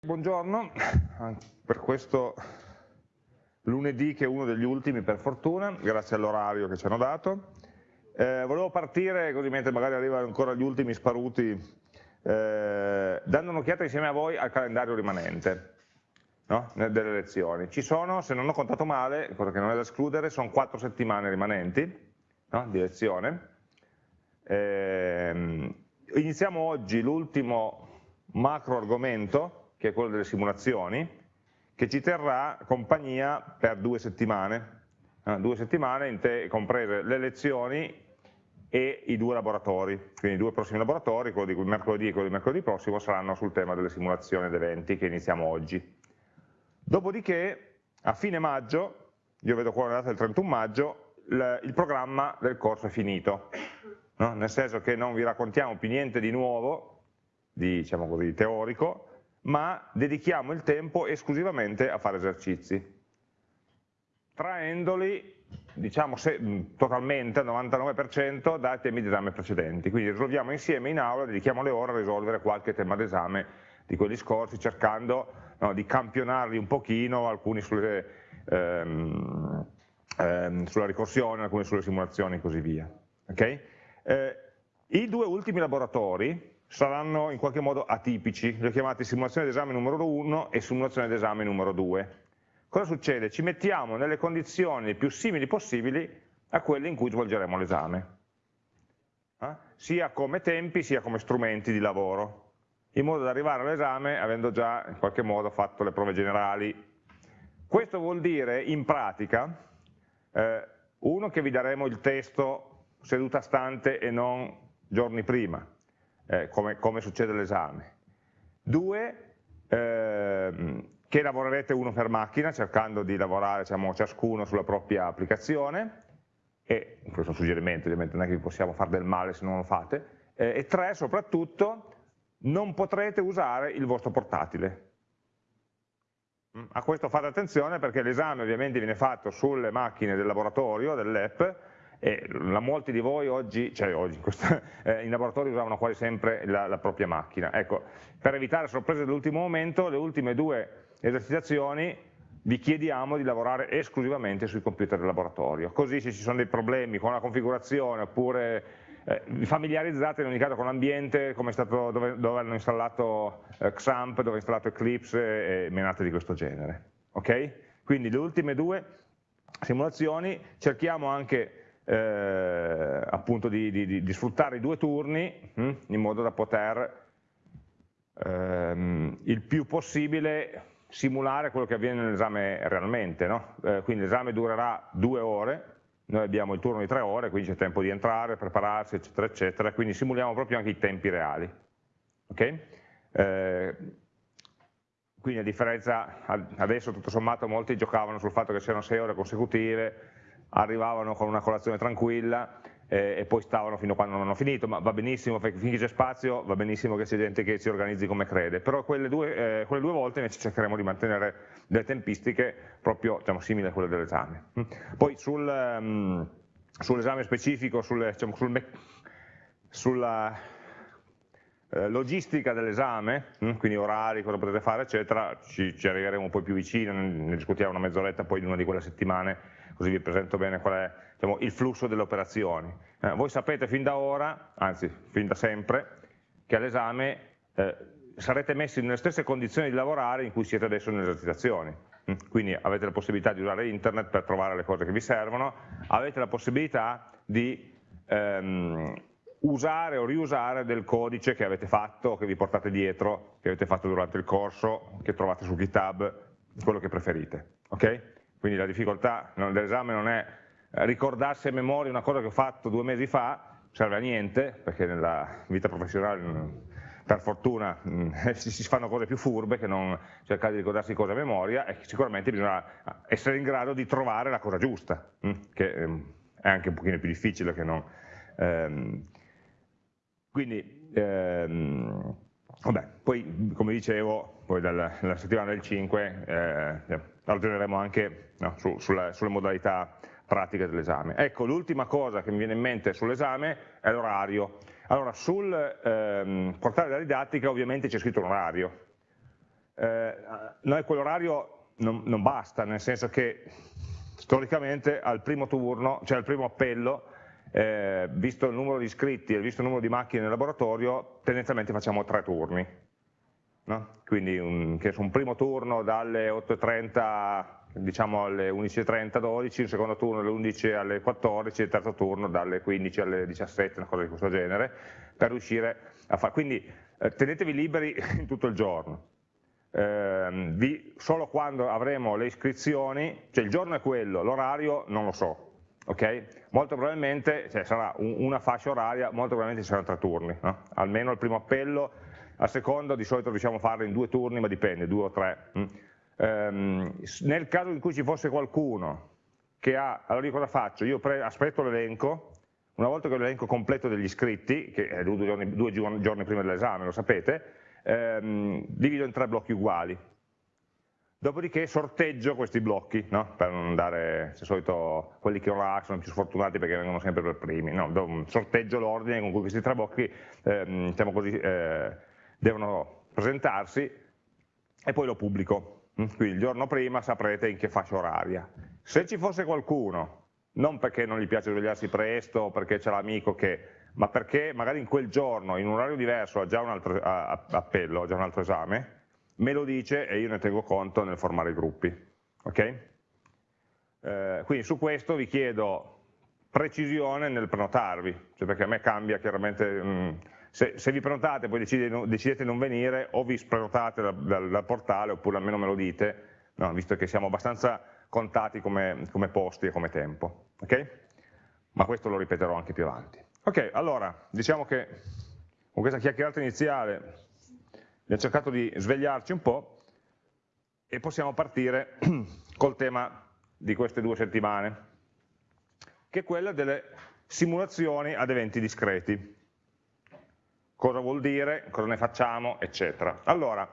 Buongiorno, per questo lunedì che è uno degli ultimi per fortuna, grazie all'orario che ci hanno dato. Eh, volevo partire, così mentre magari arrivano ancora gli ultimi sparuti, eh, dando un'occhiata insieme a voi al calendario rimanente no? delle lezioni. Ci sono, se non ho contato male, cosa che non è da escludere, sono quattro settimane rimanenti no? di lezione. Eh, iniziamo oggi l'ultimo macro argomento, che è quello delle simulazioni, che ci terrà compagnia per due settimane, eh, due settimane comprese le lezioni e i due laboratori, quindi i due prossimi laboratori, quello di mercoledì e quello di mercoledì prossimo, saranno sul tema delle simulazioni ed eventi che iniziamo oggi. Dopodiché, a fine maggio, io vedo qua una data del 31 maggio, il, il programma del corso è finito, no? nel senso che non vi raccontiamo più niente di nuovo, di, diciamo così, teorico, ma dedichiamo il tempo esclusivamente a fare esercizi, traendoli diciamo se, totalmente al 99% dai temi di esame precedenti, quindi risolviamo insieme in aula, dedichiamo le ore a risolvere qualche tema d'esame di quelli scorsi, cercando no, di campionarli un pochino, alcuni sulle, ehm, ehm, sulla ricorsione, alcuni sulle simulazioni e così via. Okay? Eh, I due ultimi laboratori saranno in qualche modo atipici, li ho chiamati simulazione d'esame numero 1 e simulazione d'esame numero 2. Cosa succede? Ci mettiamo nelle condizioni più simili possibili a quelle in cui svolgeremo l'esame, eh? sia come tempi sia come strumenti di lavoro, in modo da arrivare all'esame avendo già in qualche modo fatto le prove generali. Questo vuol dire in pratica, eh, uno che vi daremo il testo seduta stante e non giorni prima, eh, come, come, succede all'esame. Due, ehm, che lavorerete uno per macchina, cercando di lavorare diciamo, ciascuno sulla propria applicazione, e questo è un suggerimento, ovviamente non è che vi possiamo fare del male se non lo fate, eh, e tre, soprattutto, non potrete usare il vostro portatile. Mm, a questo fate attenzione perché l'esame ovviamente viene fatto sulle macchine del laboratorio, dell'app, e la, molti di voi oggi, cioè oggi questo, eh, in laboratorio usavano quasi sempre la, la, propria macchina. Ecco, per evitare sorprese dell'ultimo momento, le ultime due esercitazioni vi chiediamo di lavorare esclusivamente sui computer del laboratorio, così se ci sono dei problemi con la configurazione oppure eh, familiarizzate in ogni caso con l'ambiente dove, dove, hanno installato eh, XAMPP, dove è installato Eclipse e menate di questo genere. Okay? Quindi le ultime due simulazioni cerchiamo anche eh, appunto di, di, di, sfruttare i due turni hm, in modo da poter ehm, il più possibile simulare quello che avviene nell'esame realmente. No? Eh, quindi l'esame durerà due ore, noi abbiamo il turno di tre ore, quindi c'è tempo di entrare, prepararsi, eccetera, eccetera, quindi simuliamo proprio anche i tempi reali. Okay? Eh, quindi a differenza, adesso tutto sommato molti giocavano sul fatto che c'erano sei ore consecutive, arrivavano con una colazione tranquilla eh, e poi stavano fino a quando non hanno finito, ma va benissimo, finché c'è spazio va benissimo che c'è gente che si organizzi come crede, però quelle due, eh, quelle due volte invece cercheremo di mantenere delle tempistiche proprio diciamo, simili a quelle dell'esame. Mm. Poi sul, um, sull'esame specifico, sulle, diciamo, sul sulla eh, logistica dell'esame, mm, quindi orari, cosa potete fare, eccetera, ci, ci arriveremo poi più vicino, ne discutiamo una mezz'oretta poi di una di quelle settimane così vi presento bene qual è diciamo, il flusso delle operazioni. Eh, voi sapete fin da ora, anzi fin da sempre, che all'esame eh, sarete messi nelle stesse condizioni di lavorare in cui siete adesso nelle esercitazioni. Mm? Quindi avete la possibilità di usare internet per trovare le cose che vi servono, avete la possibilità di ehm, usare o riusare del codice che avete fatto, che vi portate dietro, che avete fatto durante il corso, che trovate su GitHub, quello che preferite. Okay? Quindi la difficoltà dell'esame non è ricordarsi a memoria una cosa che ho fatto due mesi fa, serve a niente, perché nella vita professionale mm, per fortuna mm, si fanno cose più furbe che non cercare di ricordarsi cose a memoria e sicuramente bisogna essere in grado di trovare la cosa giusta, mm, che è anche un pochino più difficile che non... Ehm, quindi, ehm, vabbè, poi come dicevo, poi dalla, dalla settimana del 5 eh, ragioneremo anche no, su, sulle, sulle modalità pratiche dell'esame. Ecco, l'ultima cosa che mi viene in mente sull'esame è l'orario. Allora, sul ehm, portale della didattica ovviamente c'è scritto un orario. eh, noi quell'orario non, non basta, nel senso che storicamente al primo turno, cioè al primo appello, eh, visto il numero di iscritti e visto il numero di macchine nel laboratorio, tendenzialmente facciamo tre turni. No? Quindi un, un, primo turno dalle 8.30 diciamo alle 11.30, 12, il secondo turno dalle 11 alle 14, il terzo turno dalle 15 alle 17, una cosa di questo genere, per riuscire a fare. Quindi eh, tenetevi liberi in tutto il giorno. Eh, vi, solo quando avremo le iscrizioni, cioè il giorno è quello, l'orario non lo so, Okay? Molto probabilmente cioè, sarà un, una fascia oraria, molto probabilmente ci saranno tre turni, no? almeno il primo appello, al secondo di solito riusciamo a farlo in due turni, ma dipende, due o tre. Mm. Um, nel caso in cui ci fosse qualcuno che ha, allora io cosa faccio? Io aspetto l'elenco, una volta che ho l'elenco completo degli iscritti, che è due giorni, due giorni prima dell'esame, lo sapete, um, divido in tre blocchi uguali. Dopodiché sorteggio questi blocchi, no? per non dare, di solito quelli che ora sono più sfortunati perché vengono sempre per primi, no? sorteggio l'ordine con cui questi tre blocchi eh, diciamo così, eh, devono presentarsi e poi lo pubblico. Mm? Quindi il giorno prima saprete in che fascia oraria. Se ci fosse qualcuno, non perché non gli piace svegliarsi presto o perché c'è l'amico che, ma perché magari in quel giorno, in un orario diverso, ha già un altro appello, ha già un altro esame, me lo dice e io ne tengo conto nel formare i gruppi. Okay? Eh, quindi su questo vi chiedo precisione nel prenotarvi, cioè perché a me cambia chiaramente, mh, mm, se, se, vi prenotate e poi decidete, decidete non venire o vi prenotate dal, dal, dal, portale oppure almeno me lo dite, no, visto che siamo abbastanza contati come, come posti e come tempo. Okay? Ma questo lo ripeterò anche più avanti. Ok, allora, diciamo che con questa chiacchierata iniziale abbiamo cercato di svegliarci un po' e possiamo partire col tema di queste due settimane, che è quella delle simulazioni ad eventi discreti. Cosa vuol dire, cosa ne facciamo, eccetera. Allora,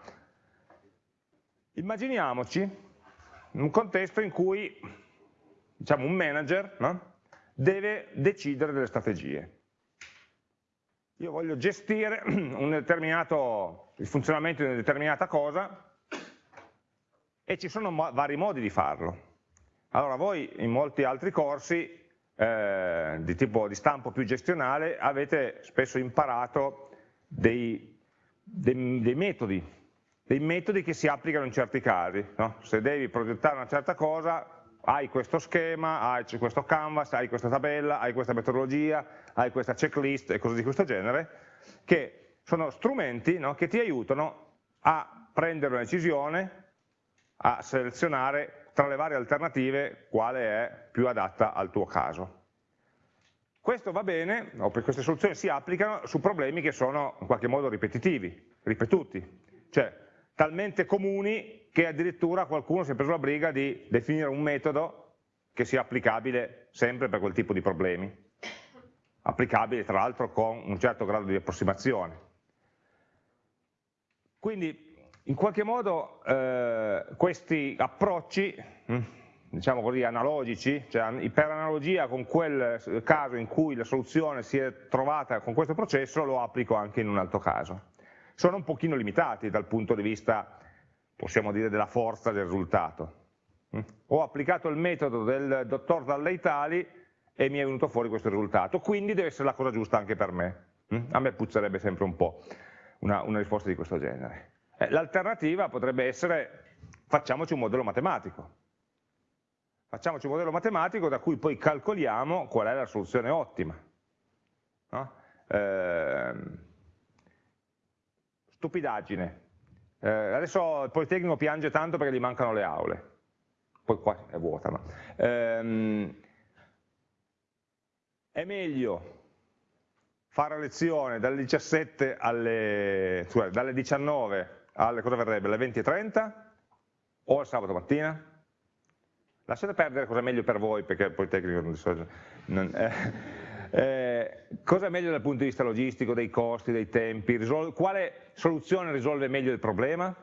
immaginiamoci un contesto in cui diciamo, un manager no? deve decidere delle strategie. Io voglio gestire il funzionamento di una determinata cosa e ci sono vari modi di farlo. Allora voi in molti altri corsi eh, di tipo di stampo più gestionale avete spesso imparato dei, dei, dei metodi, dei metodi che si applicano in certi casi. No? Se devi progettare una certa cosa, hai questo schema, hai questo canvas, hai questa tabella, hai questa metodologia, hai questa checklist e cose di questo genere, che sono strumenti no, che ti aiutano a prendere una decisione, a selezionare tra le varie alternative quale è più adatta al tuo caso. Questo va bene, o per queste soluzioni si applicano su problemi che sono in qualche modo ripetitivi, ripetuti, cioè talmente comuni che addirittura qualcuno si è preso la briga di definire un metodo che sia applicabile sempre per quel tipo di problemi, applicabile tra l'altro con un certo grado di approssimazione. Quindi in qualche modo eh, questi approcci, hm, diciamo così, analogici, cioè per analogia con quel caso in cui la soluzione si è trovata con questo processo, lo applico anche in un altro caso sono un pochino limitati dal punto di vista, possiamo dire, della forza del risultato. Mm? Ho applicato il metodo del dottor Dalleitali e mi è venuto fuori questo risultato, quindi deve essere la cosa giusta anche per me. Mm? A me puzzerebbe sempre un po' una, una risposta di questo genere. Eh, L'alternativa potrebbe essere facciamoci un modello matematico. Facciamoci un modello matematico da cui poi calcoliamo qual è la soluzione ottima. No? Eh, stupidaggine. Eh, adesso il Politecnico piange tanto perché gli mancano le aule, poi qua è vuota. No? Ehm, è meglio fare lezione dalle 17 alle, cioè, dalle 19 alle, cosa verrebbe, alle 20.30 o al sabato mattina? Lasciate perdere cosa è meglio per voi, perché il Politecnico non, non eh, eh, cosa è meglio dal punto di vista logistico, dei costi, dei tempi? quale soluzione risolve meglio il problema?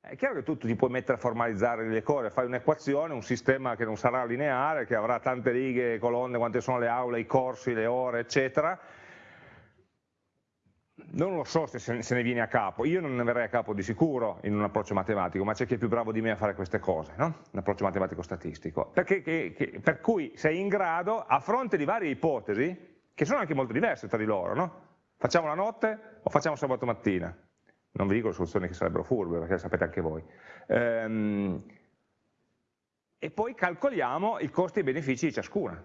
È chiaro che tu ti puoi mettere a formalizzare le cose, fai un'equazione, un sistema che non sarà lineare, che avrà tante righe, colonne, quante sono le aule, i corsi, le ore, eccetera, non lo so se se ne viene a capo, io non ne verrei a capo di sicuro in un approccio matematico, ma c'è chi è più bravo di me a fare queste cose, no? un approccio matematico-statistico, per cui sei in grado, a fronte di varie ipotesi, che sono anche molto diverse tra di loro, no? facciamo la notte o facciamo sabato mattina, non vi dico le soluzioni che sarebbero furbe, perché le sapete anche voi, ehm, e poi calcoliamo i costi e i benefici di ciascuna.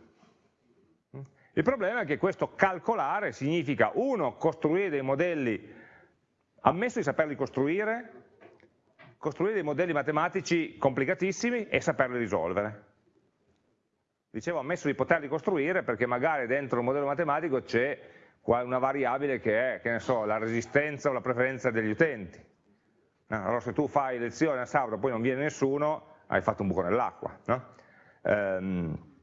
Il problema è che questo calcolare significa, uno, costruire dei modelli, ammesso di saperli costruire, costruire dei modelli matematici complicatissimi e saperli risolvere. Dicevo ammesso di poterli costruire perché magari dentro un modello matematico c'è una variabile che è, che ne so, la resistenza o la preferenza degli utenti. Allora se tu fai lezione a sabato e poi non viene nessuno, hai fatto un buco nell'acqua. No? Um,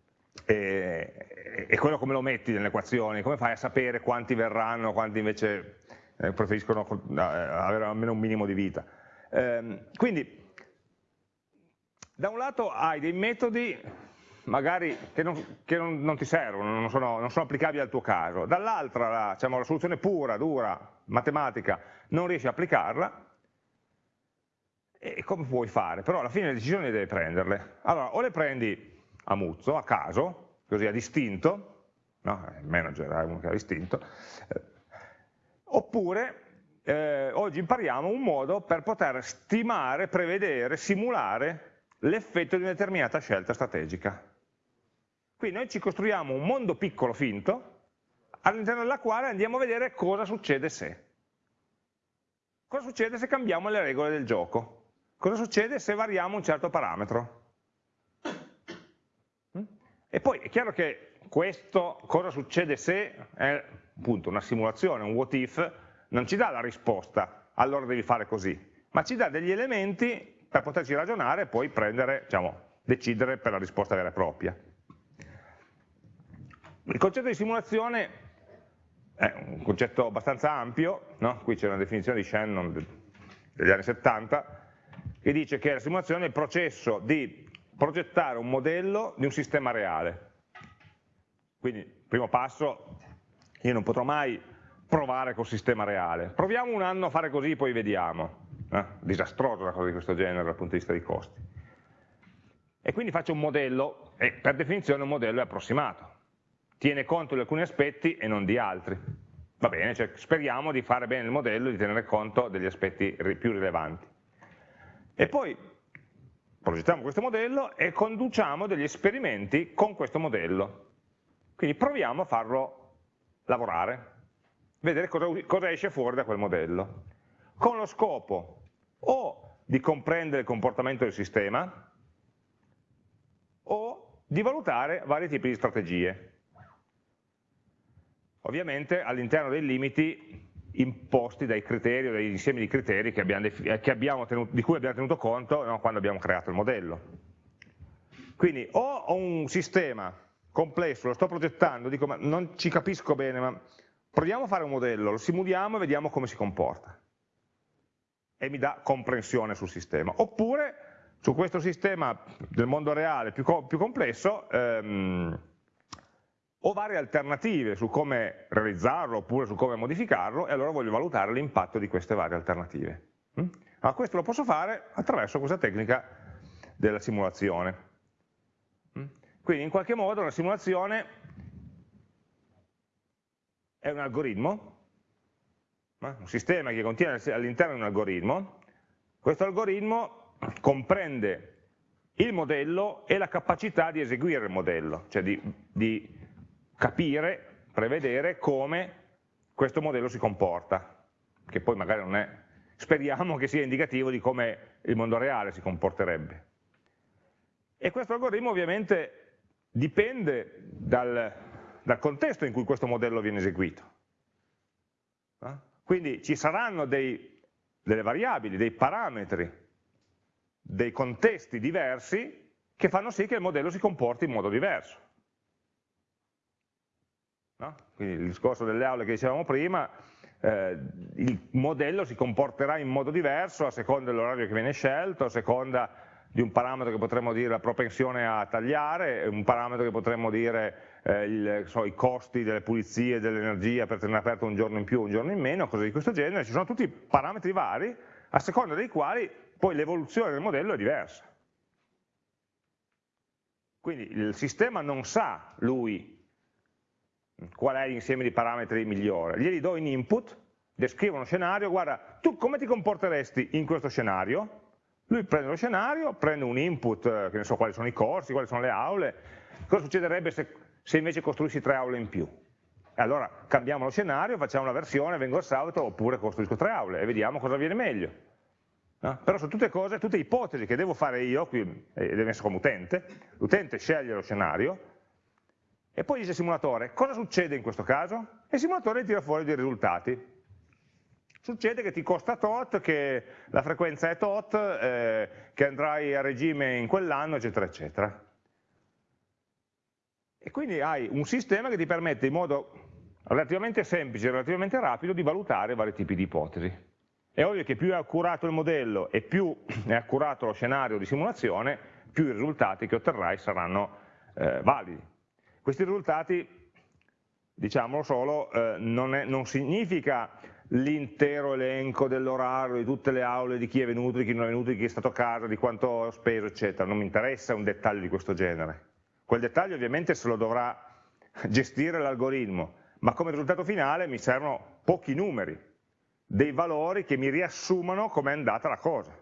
e, e quello come lo metti nelle equazioni, come fai a sapere quanti verranno, quanti invece eh, preferiscono eh, avere almeno un minimo di vita. Eh, quindi, da un lato hai dei metodi magari che non, che non, non ti servono, non sono, non sono, applicabili al tuo caso, dall'altra la, diciamo, la soluzione pura, dura, matematica, non riesci a applicarla, e come puoi fare? Però alla fine le decisioni devi prenderle. Allora, o le prendi a muzzo, a caso, così a distinto, no? il manager è uno che ha distinto, eh, oppure eh, oggi impariamo un modo per poter stimare, prevedere, simulare l'effetto di una determinata scelta strategica. Quindi noi ci costruiamo un mondo piccolo finto all'interno della quale andiamo a vedere cosa succede se. Cosa succede se cambiamo le regole del gioco? Cosa succede se variamo un certo parametro? E poi è chiaro che questo, cosa succede se, è appunto una simulazione, un what if, non ci dà la risposta, allora devi fare così, ma ci dà degli elementi per poterci ragionare e poi prendere, diciamo, decidere per la risposta vera e propria. Il concetto di simulazione è un concetto abbastanza ampio, no? qui c'è una definizione di Shannon degli anni 70, che dice che la simulazione è il processo di progettare un modello di un sistema reale. Quindi, primo passo, io non potrò mai provare col sistema reale. Proviamo un anno a fare così, poi vediamo. Eh? Disastroso una cosa di questo genere dal punto di vista dei costi. E quindi faccio un modello, e per definizione un modello è approssimato. Tiene conto di alcuni aspetti e non di altri. Va bene, cioè speriamo di fare bene il modello e di tenere conto degli aspetti più rilevanti. E poi progettiamo questo modello e conduciamo degli esperimenti con questo modello. Quindi proviamo a farlo lavorare, vedere cosa, cosa esce fuori da quel modello, con lo scopo o di comprendere il comportamento del sistema o di valutare vari tipi di strategie. Ovviamente all'interno dei limiti imposti dai criteri o dagli insiemi di criteri che abbiamo che abbiamo tenuto, di cui abbiamo tenuto conto no, quando abbiamo creato il modello. Quindi o ho un sistema complesso, lo sto progettando, dico ma non ci capisco bene, ma proviamo a fare un modello, lo simuliamo e vediamo come si comporta. E mi dà comprensione sul sistema. Oppure su questo sistema del mondo reale più, più complesso, ehm, ho varie alternative su come realizzarlo oppure su come modificarlo e allora voglio valutare l'impatto di queste varie alternative. Mm? Allora questo lo posso fare attraverso questa tecnica della simulazione. Mm? Quindi in qualche modo la simulazione è un algoritmo, un sistema che contiene all'interno un algoritmo, questo algoritmo comprende il modello e la capacità di eseguire il modello, cioè di, di capire, prevedere come questo modello si comporta, che poi magari non è, speriamo che sia indicativo di come il mondo reale si comporterebbe. E questo algoritmo ovviamente dipende dal, dal contesto in cui questo modello viene eseguito. Quindi ci saranno dei, delle variabili, dei parametri, dei contesti diversi che fanno sì che il modello si comporti in modo diverso. No? Quindi il discorso delle aule che dicevamo prima, eh, il modello si comporterà in modo diverso a seconda dell'orario che viene scelto, a seconda di un parametro che potremmo dire la propensione a tagliare, un parametro che potremmo dire eh, il, so, i costi delle pulizie, dell'energia per tenere aperto un giorno in più, un giorno in meno, cose di questo genere, ci sono tutti parametri vari a seconda dei quali poi l'evoluzione del modello è diversa. Quindi il sistema non sa, lui, qual è l'insieme di parametri migliore, glieli do in input, descrivo uno scenario, guarda, tu come ti comporteresti in questo scenario? Lui prende lo scenario, prende un input, eh, che ne so quali sono i corsi, quali sono le aule, cosa succederebbe se, se invece costruissi tre aule in più? E allora cambiamo lo scenario, facciamo una versione, vengo al salto, oppure costruisco tre aule e vediamo cosa viene meglio. No? Però sono tutte cose, tutte ipotesi che devo fare io, qui eh, deve essere come utente, l'utente sceglie lo scenario, e poi dice simulatore, cosa succede in questo caso? E il simulatore tira fuori dei risultati. Succede che ti costa tot, che la frequenza è tot, eh, che andrai a regime in quell'anno, eccetera, eccetera. E quindi hai un sistema che ti permette in modo relativamente semplice, relativamente rapido, di valutare vari tipi di ipotesi. È ovvio che più è accurato il modello e più è accurato lo scenario di simulazione, più i risultati che otterrai saranno eh, validi. Questi risultati, diciamolo solo, eh, non, è, non significa l'intero elenco dell'orario di tutte le aule, di chi è venuto, di chi non è venuto, di chi è stato a casa, di quanto ho speso, eccetera. Non mi interessa un dettaglio di questo genere. Quel dettaglio ovviamente se lo dovrà gestire l'algoritmo, ma come risultato finale mi servono pochi numeri, dei valori che mi riassumano com'è andata la cosa.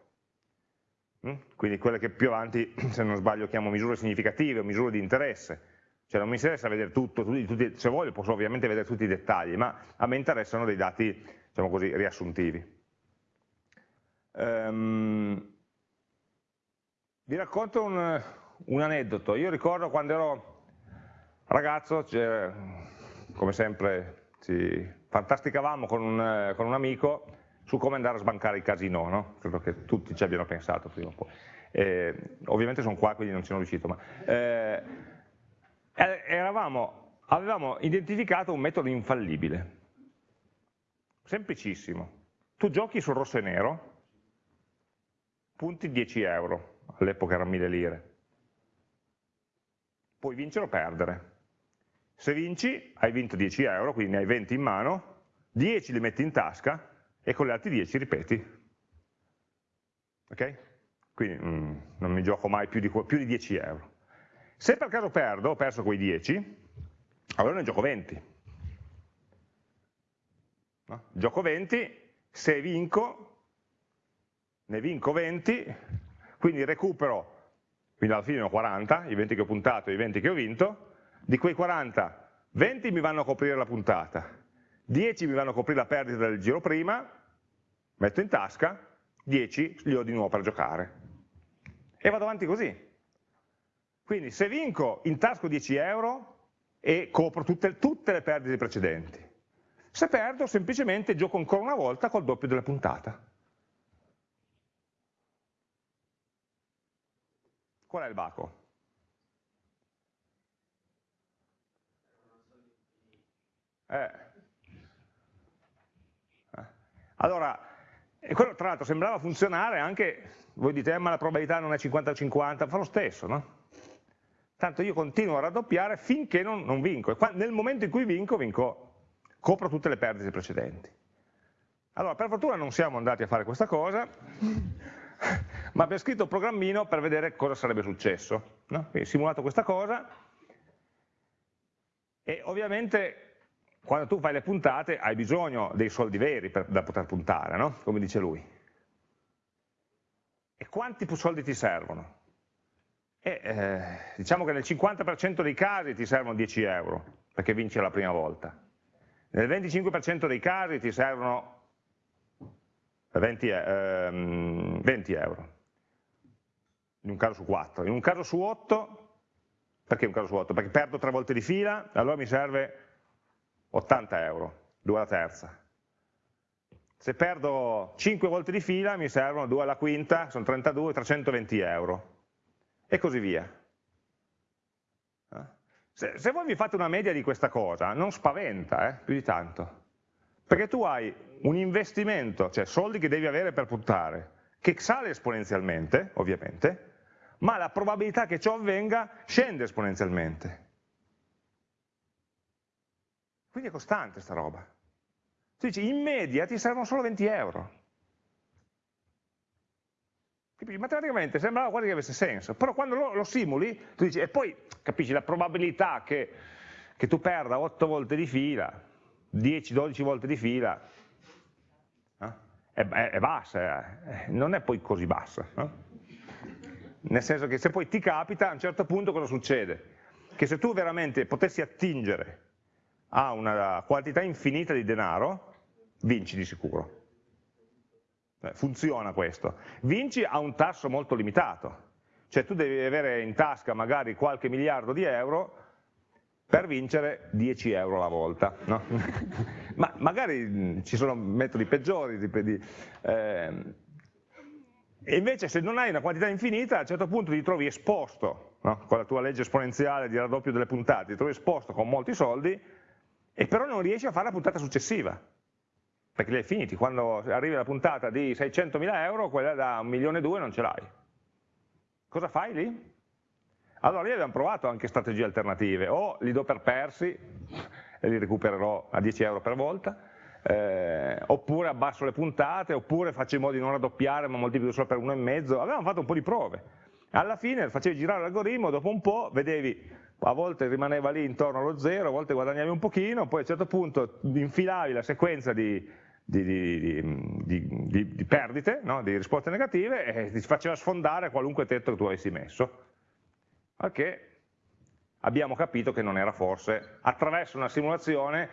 Mm? Quindi quelle che più avanti, se non sbaglio, chiamo misure significative o misure di interesse. Cioè non mi interessa vedere tutto, tutti, tutti, se voglio posso ovviamente vedere tutti i dettagli, ma a me interessano dei dati diciamo così, riassuntivi. Um, vi racconto un, un, aneddoto. Io ricordo quando ero ragazzo, cioè, come sempre ci fantasticavamo con un, con un, amico su come andare a sbancare il casino, no? credo che tutti ci abbiano pensato prima o poi. Eh, ovviamente sono qua quindi non ci sono riuscito, ma eh, eravamo, avevamo identificato un metodo infallibile Semplicissimo. Tu giochi sul rosso e nero, punti 10 euro, all'epoca erano 1000 lire. Puoi vincere o perdere. Se vinci hai vinto 10 euro, quindi ne hai 20 in mano, 10 li metti in tasca e con gli altri 10 ripeti. Ok? Quindi mm, non mi gioco mai più di, più di 10 euro. Se per caso perdo, ho perso quei 10, allora ne gioco 20 no? gioco 20, se vinco, ne vinco 20, quindi recupero, quindi alla fine ne ho 40, i 20 che ho puntato e i 20 che ho vinto, di quei 40, 20 mi vanno a coprire la puntata, 10 mi vanno a coprire la perdita del giro prima, metto in tasca, 10 li ho di nuovo per giocare. E vado avanti così. Quindi se vinco intasco 10 euro e copro tutte, tutte le perdite precedenti. Se perdo semplicemente gioco ancora una volta col doppio della puntata. Qual è il baco? Eh. eh. Allora, quello tra l'altro sembrava funzionare anche, voi dite, eh, ma la probabilità non è 50-50, fa lo stesso, no? Tanto io continuo a raddoppiare finché non, non vinco, e nel momento in cui vinco, vinco copro tutte le perdite precedenti. Allora, per fortuna non siamo andati a fare questa cosa, ma abbiamo scritto un programmino per vedere cosa sarebbe successo. No? Quindi simulato questa cosa, e ovviamente quando tu fai le puntate hai bisogno dei soldi veri per, da poter puntare, no? come dice lui. E quanti soldi ti servono? E, eh, diciamo che nel 50% dei casi ti servono 10 euro, perché vinci la prima volta. Nel 25% dei casi ti servono 20, ehm, 20 euro, in un caso su 4. In un caso su 8, perché un caso su 8? Perché perdo tre volte di fila, allora mi serve 80 euro, 2 alla terza. Se perdo 5 volte di fila mi servono 2 alla quinta, sono 32, 320 euro. E così via. Se, se, voi vi fate una media di questa cosa, non spaventa eh, più di tanto, perché tu hai un investimento, cioè soldi che devi avere per puntare, che sale esponenzialmente, ovviamente, ma la probabilità che ciò avvenga scende esponenzialmente. Quindi è costante sta roba. Tu dici, in media ti servono solo 20 euro. Matematicamente sembrava quasi che avesse senso, però quando lo, lo simuli, tu dici, e poi capisci la probabilità che, che tu perda 8 volte di fila, 10-12 volte di fila, eh? è, è, bassa, eh? non è poi così bassa. Eh? Nel senso che se poi ti capita, a un certo punto cosa succede? Che se tu veramente potessi attingere a una quantità infinita di denaro, vinci di sicuro. Funziona questo. Vinci a un tasso molto limitato, cioè tu devi avere in tasca magari qualche miliardo di euro per vincere 10 euro alla volta. No? Ma magari ci sono metodi peggiori, di, eh, e invece se non hai una quantità infinita, a un certo punto ti trovi esposto, no? con la tua legge esponenziale di raddoppio delle puntate, ti trovi esposto con molti soldi, e però non riesci a fare la puntata successiva perché li hai finiti, quando arrivi alla puntata di 600.000 euro, quella da 1 milione e 2 non ce l'hai. Cosa fai lì? Allora lì abbiamo provato anche strategie alternative, o li do per persi e li recupererò a 10 euro per volta, eh, oppure abbasso le puntate, oppure faccio in modo di non raddoppiare ma moltiplico solo per 1,5, avevamo fatto un po' di prove. Alla fine facevi girare l'algoritmo, dopo un po' vedevi, a volte rimaneva lì intorno allo zero, a volte guadagnavi un pochino, poi a un certo punto infilavi la sequenza di di, di, di, di perdite, no? di risposte negative e ti faceva sfondare qualunque tetto che tu avessi messo. Perché abbiamo capito che non era forse, attraverso una simulazione,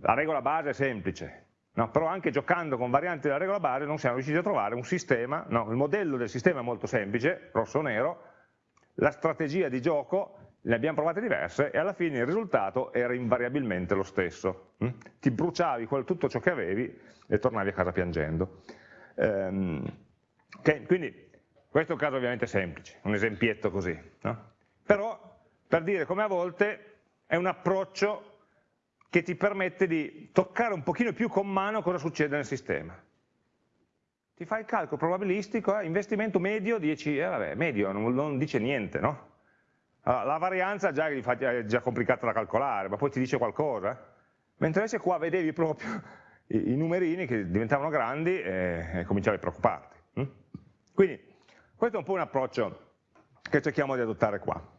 la regola base è semplice, No, però anche giocando con varianti della regola base non siamo riusciti a trovare un sistema, no, il modello del sistema è molto semplice, rosso-nero, la strategia di gioco ne abbiamo provate diverse e alla fine il risultato era invariabilmente lo stesso. Mm? Ti bruciavi tutto ciò che avevi e tornavi a casa piangendo. Ehm, quindi questo è un caso ovviamente semplice, un esempietto così. No? Però per dire come a volte è un approccio che ti permette di toccare un pochino più con mano cosa succede nel sistema. Ti fai il calcolo probabilistico, eh, investimento medio 10, eh, vabbè, medio non, non dice niente, no? Allora, la varianza già è già complicata da calcolare, ma poi ti dice qualcosa. Mentre invece qua vedevi proprio i, i numerini che diventavano grandi e, e cominciavi a preoccuparti. Hm? Quindi questo è un po' un approccio che cerchiamo di adottare qua.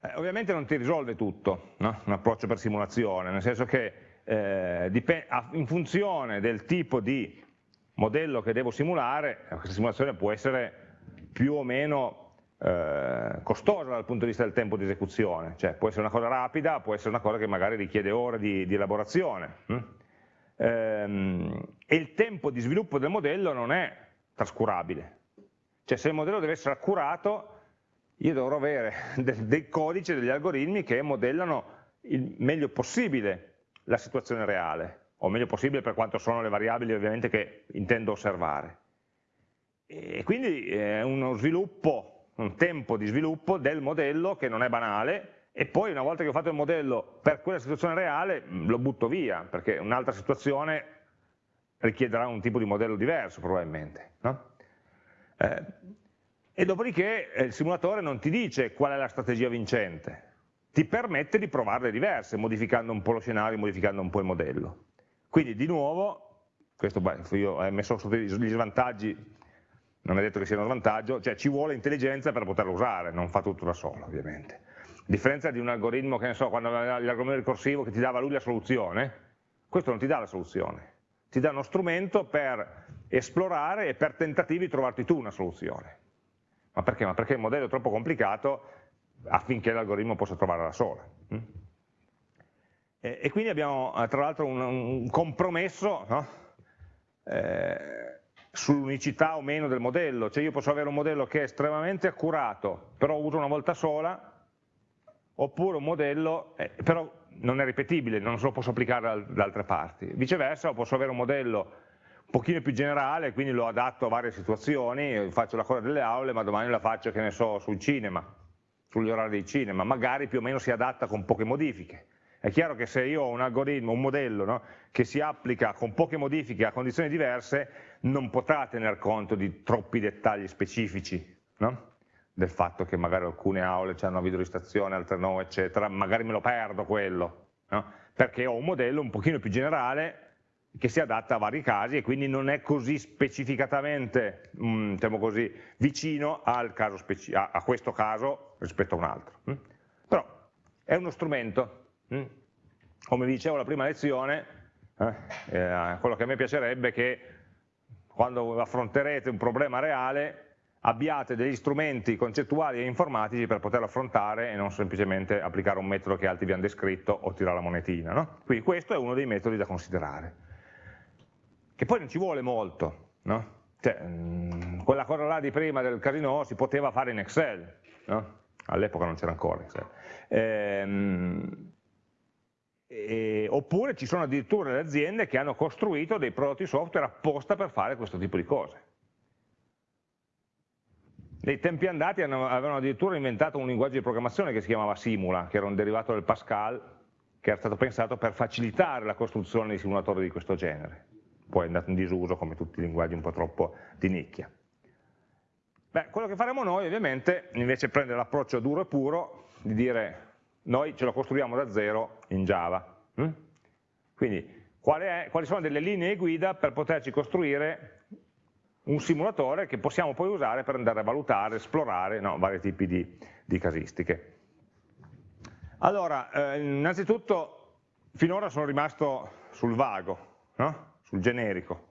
Eh, ovviamente non ti risolve tutto, no? un approccio per simulazione, nel senso che eh, in funzione del tipo di modello che devo simulare, questa simulazione può essere più o meno eh, costosa dal punto di vista del tempo di esecuzione, cioè può essere una cosa rapida, può essere una cosa che magari richiede ore di, di elaborazione. Hm? Ehm, e il tempo di sviluppo del modello non è trascurabile, cioè se il modello deve essere accurato io dovrò avere dei, dei codici, degli algoritmi che modellano il meglio possibile la situazione reale, o meglio possibile per quanto sono le variabili ovviamente che intendo osservare. E quindi è uno sviluppo un tempo di sviluppo del modello che non è banale e poi una volta che ho fatto il modello per quella situazione reale lo butto via perché un'altra situazione richiederà un tipo di modello diverso probabilmente. No? Eh, e dopodiché eh, il simulatore non ti dice qual è la strategia vincente, ti permette di provarle diverse, modificando un po' lo scenario, modificando un po' il modello. Quindi di nuovo, questo io ho messo sotto gli svantaggi non è detto che sia uno svantaggio, cioè ci vuole intelligenza per poterlo usare, non fa tutto da solo ovviamente. A differenza di un algoritmo, che ne so, quando l'algoritmo ricorsivo che ti dava lui la soluzione, questo non ti dà la soluzione, ti dà uno strumento per esplorare e per tentativi di trovarti tu una soluzione. Ma perché? Ma perché il modello è troppo complicato affinché l'algoritmo possa trovarla da sola. Mm? E, quindi abbiamo eh, tra l'altro un, un, compromesso no? eh, sull'unicità o meno del modello, cioè io posso avere un modello che è estremamente accurato, però uso una volta sola, oppure un modello, eh, però non è ripetibile, non se lo posso applicare da altre parti. Viceversa, posso avere un modello un pochino più generale, quindi lo adatto a varie situazioni, faccio la cosa delle aule, ma domani la faccio, che ne so, sul cinema, sugli orari del cinema, magari più o meno si adatta con poche modifiche. È chiaro che se io ho un algoritmo, un modello no, che si applica con poche modifiche a condizioni diverse, non potrà tener conto di troppi dettagli specifici no? del fatto che magari alcune aule hanno videoregistrazione, altre no, eccetera, magari me lo perdo quello, no? perché ho un modello un pochino più generale che si adatta a vari casi e quindi non è così specificatamente mm, diciamo così, vicino caso a, a, questo caso rispetto a un altro. Mh? Però è uno strumento, mh? come vi dicevo la prima lezione, eh, eh, quello che a me piacerebbe è che quando affronterete un problema reale abbiate degli strumenti concettuali e informatici per poterlo affrontare e non semplicemente applicare un metodo che altri vi hanno descritto o tirare la monetina. No? Quindi questo è uno dei metodi da considerare che poi non ci vuole molto, no? cioè, mm, quella cosa là di prima del casino si poteva fare in Excel, no? all'epoca non c'era ancora Excel. Ehm, e, oppure ci sono addirittura le aziende che hanno costruito dei prodotti software apposta per fare questo tipo di cose. Nei tempi andati hanno, avevano addirittura inventato un linguaggio di programmazione che si chiamava Simula, che era un derivato del Pascal, che era stato pensato per facilitare la costruzione di simulatori di questo genere poi è andato in disuso come tutti i linguaggi un po' troppo di nicchia. Beh, quello che faremo noi ovviamente invece prendere l'approccio duro e puro di dire noi ce lo costruiamo da zero in Java. Hm? Quindi è, quali sono delle linee guida per poterci costruire un simulatore che possiamo poi usare per andare a valutare, esplorare no, vari tipi di, di casistiche. Allora, eh, innanzitutto finora sono rimasto sul vago, no? sul generico,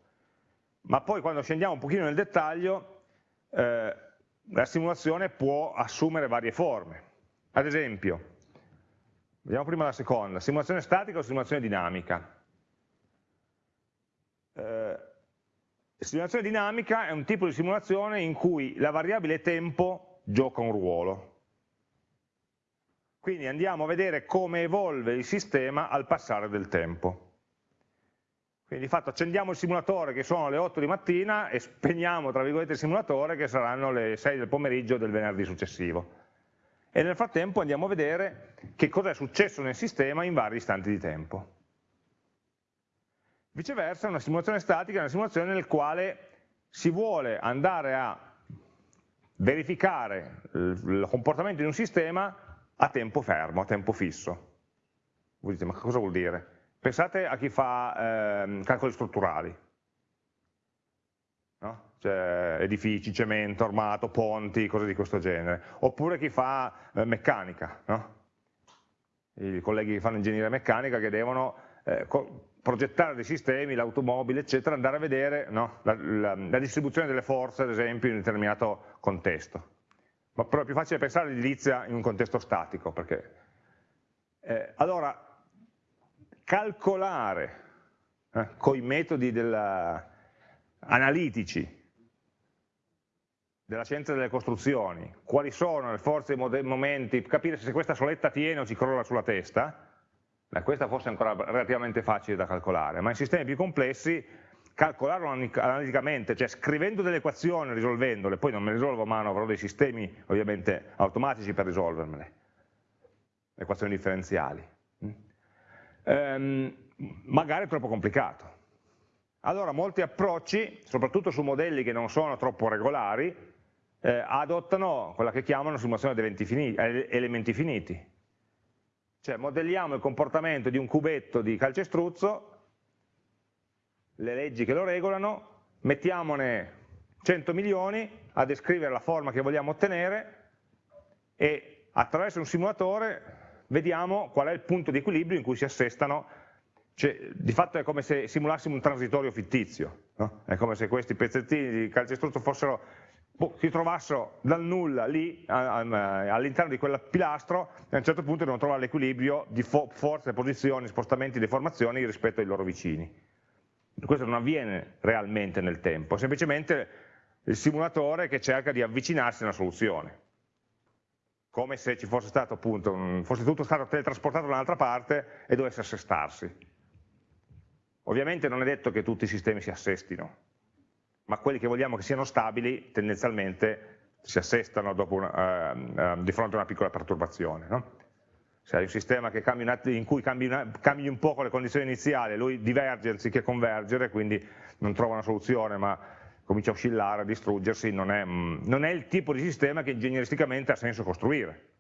ma poi quando scendiamo un pochino nel dettaglio eh, la simulazione può assumere varie forme. Ad esempio, vediamo prima la seconda, simulazione statica o simulazione dinamica. Eh, simulazione dinamica è un tipo di simulazione in cui la variabile tempo gioca un ruolo. Quindi andiamo a vedere come evolve il sistema al passare del tempo. Quindi di fatto accendiamo il simulatore che sono le 8 di mattina e spegniamo tra virgolette il simulatore che saranno le 6 del pomeriggio del venerdì successivo. E nel frattempo andiamo a vedere che cosa è successo nel sistema in vari istanti di tempo. Viceversa una simulazione statica è una simulazione nel quale si vuole andare a verificare il comportamento di un sistema a tempo fermo, a tempo fisso. Voi dite, ma cosa vuol dire? Pensate a chi fa eh, calcoli strutturali? Cioè, edifici, cemento, armato, ponti, cose di questo genere, oppure chi fa eh, meccanica, no? i colleghi che fanno ingegneria meccanica che devono eh, progettare dei sistemi, l'automobile, eccetera, andare a vedere no? la, la, la, distribuzione delle forze, ad esempio, in un determinato contesto. Ma però è più facile pensare all'edilizia in un contesto statico, perché... Eh, allora, calcolare eh, con i metodi della, analitici della scienza delle costruzioni, quali sono le forze e i momenti, capire se questa soletta tiene o ci crolla sulla testa, beh, questa forse è ancora relativamente facile da calcolare, ma in sistemi più complessi calcolarlo analiticamente, cioè scrivendo delle equazioni, risolvendole, poi non me le risolvo a mano, avrò dei sistemi ovviamente automatici per risolvermele, equazioni differenziali. Ehm, magari è troppo complicato. Allora molti approcci, soprattutto su modelli che non sono troppo regolari, eh, adottano quella che chiamano simulazione di finiti, elementi finiti. Cioè modelliamo il comportamento di un cubetto di calcestruzzo, le leggi che lo regolano, mettiamone 100 milioni a descrivere la forma che vogliamo ottenere e attraverso un simulatore vediamo qual è il punto di equilibrio in cui si assestano, cioè, di fatto è come se simulassimo un transitorio fittizio, no? è come se questi pezzettini di calcestruzzo fossero, boh, si trovassero dal nulla lì all'interno di quel pilastro e a un certo punto devono trovare l'equilibrio di fo forze, posizioni, spostamenti, deformazioni rispetto ai loro vicini. Questo non avviene realmente nel tempo, è semplicemente il simulatore che cerca di avvicinarsi a una soluzione come se ci fosse stato appunto, fosse tutto stato teletrasportato da un'altra parte e dovesse assestarsi. Ovviamente non è detto che tutti i sistemi si assestino, ma quelli che vogliamo che siano stabili tendenzialmente si assestano una, uh, uh, di fronte a una piccola perturbazione. No? Se hai un sistema un in cui cambi, una, cambi, un poco le condizioni iniziali, lui diverge anziché convergere, quindi non trova una soluzione ma comincia a oscillare, a distruggersi, non è, mm, non è il tipo di sistema che ingegneristicamente ha senso costruire.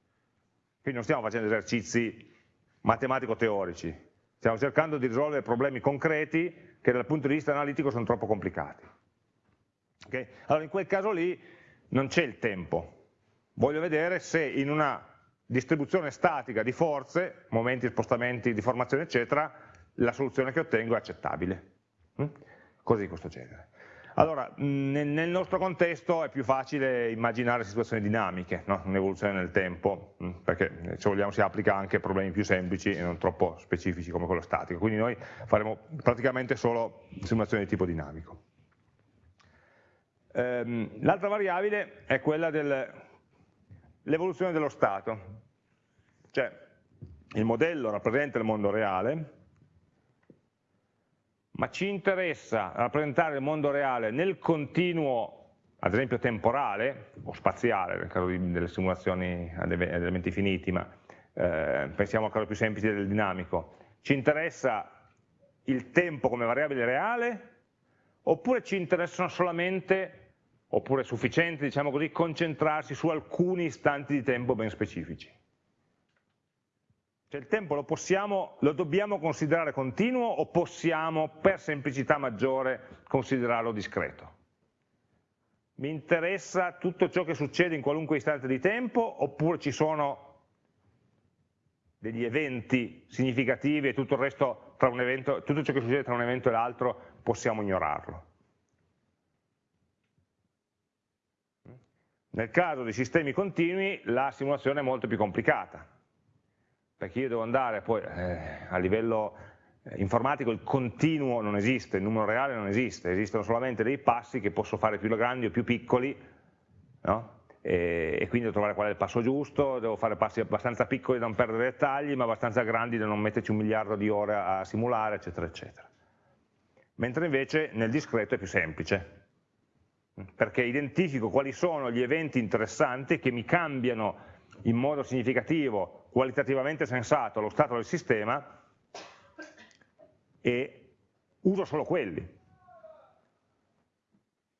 Quindi non stiamo facendo esercizi matematico-teorici, stiamo cercando di risolvere problemi concreti che dal punto di vista analitico sono troppo complicati. Okay? Allora in quel caso lì non c'è il tempo, voglio vedere se in una distribuzione statica di forze, momenti, spostamenti, deformazione eccetera, la soluzione che ottengo è accettabile. Mm? Cose di questo genere. Allora, nel nostro contesto è più facile immaginare situazioni dinamiche, no? un'evoluzione nel tempo, perché se vogliamo si applica anche a problemi più semplici e non troppo specifici come quello statico, quindi noi faremo praticamente solo simulazioni di tipo dinamico. Ehm, l'altra variabile è quella dell'evoluzione dello stato, cioè il modello rappresenta il mondo reale, ma ci interessa rappresentare il mondo reale nel continuo, ad esempio temporale o spaziale, nel caso delle simulazioni ad elementi finiti, ma eh, pensiamo al caso più semplice del dinamico, ci interessa il tempo come variabile reale oppure ci interessano solamente, oppure è sufficiente, diciamo così, concentrarsi su alcuni istanti di tempo ben specifici. Cioè il tempo lo, possiamo, lo dobbiamo considerare continuo o possiamo, per semplicità maggiore, considerarlo discreto? Mi interessa tutto ciò che succede in qualunque istante di tempo oppure ci sono degli eventi significativi e tutto il evento, tutto ciò che succede tra un evento e l'altro possiamo ignorarlo? Nel caso di sistemi continui la simulazione è molto più complicata, perché io devo andare poi eh, a livello eh, informatico il continuo non esiste, il numero reale non esiste, esistono solamente dei passi che posso fare più grandi o più piccoli no? e, e, quindi devo trovare qual è il passo giusto, devo fare passi abbastanza piccoli da non perdere dettagli ma abbastanza grandi da non metterci un miliardo di ore a simulare eccetera eccetera. Mentre invece nel discreto è più semplice, perché identifico quali sono gli eventi interessanti che mi cambiano in modo significativo, qualitativamente sensato lo stato del sistema e uso solo quelli.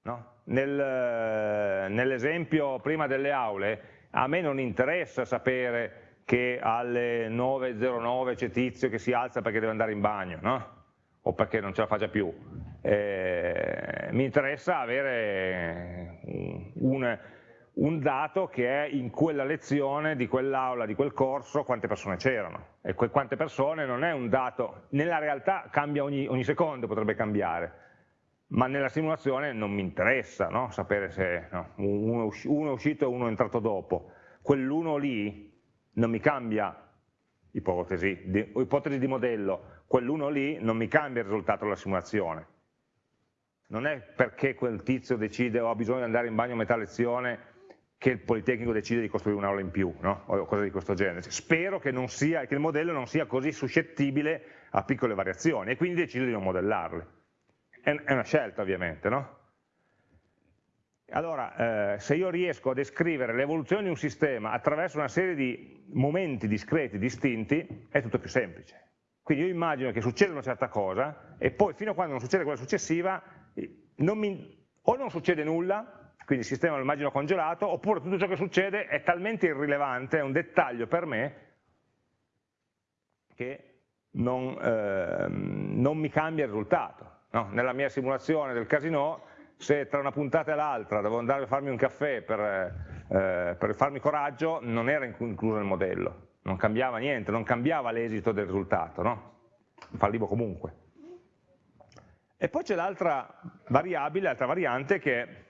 No? Nel, Nell'esempio prima delle aule, a me non interessa sapere che alle 9.09 c'è tizio che si alza perché deve andare in bagno, no? O perché non ce la faccia più. Eh, mi interessa avere un, un dato che è in quella lezione di quell'aula, di quel corso, quante persone c'erano. E que quante persone non è un dato, nella realtà cambia ogni, ogni secondo, potrebbe cambiare, ma nella simulazione non mi interessa no? sapere se no, uno, uno, è uscito e uno è entrato dopo. Quell'uno lì non mi cambia ipotesi di, ipotesi di modello, quell'uno lì non mi cambia il risultato della simulazione. Non è perché quel tizio decide ho bisogno di andare in bagno a metà lezione che il Politecnico decide di costruire un'aula in più, no? o cose di questo genere. Spero che, sia, che, il modello non sia così suscettibile a piccole variazioni e quindi decido di non modellarle. È una scelta ovviamente, no? Allora, eh, se io riesco a descrivere l'evoluzione di un sistema attraverso una serie di momenti discreti, distinti, è tutto più semplice. Quindi io immagino che succeda una certa cosa e poi fino a quando non succede quella successiva non mi, o non succede nulla quindi il sistema lo immagino congelato, oppure tutto ciò che succede è talmente irrilevante, è un dettaglio per me, che non, eh, non mi cambia il risultato. No? Nella mia simulazione del casino, se tra una puntata e l'altra devo andare a farmi un caffè per, eh, per farmi coraggio, non era incluso nel modello, non cambiava niente, non cambiava l'esito del risultato, no? fallivo comunque. E poi c'è l'altra variabile, l'altra variante che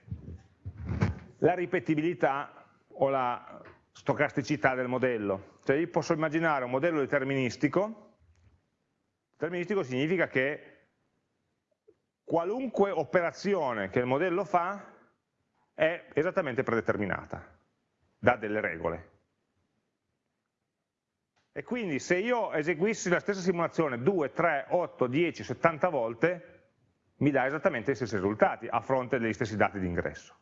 la ripetibilità o la stocasticità del modello. Cioè io posso immaginare un modello deterministico, deterministico significa che qualunque operazione che il modello fa è esattamente predeterminata, da delle regole. E quindi se io eseguissi la stessa simulazione 2, 3, 8, 10, 70 volte, mi dà esattamente gli stessi risultati a fronte degli stessi dati di ingresso.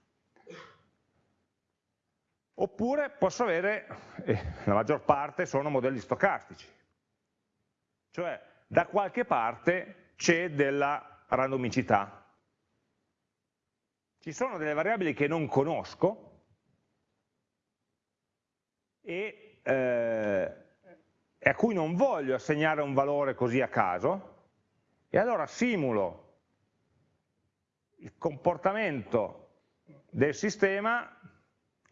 Oppure posso avere, eh, la maggior parte sono modelli stocastici, cioè da qualche parte c'è della randomicità. ci sono delle variabili che non conosco e, eh, a cui non voglio assegnare un valore così a caso, e allora simulo il comportamento del sistema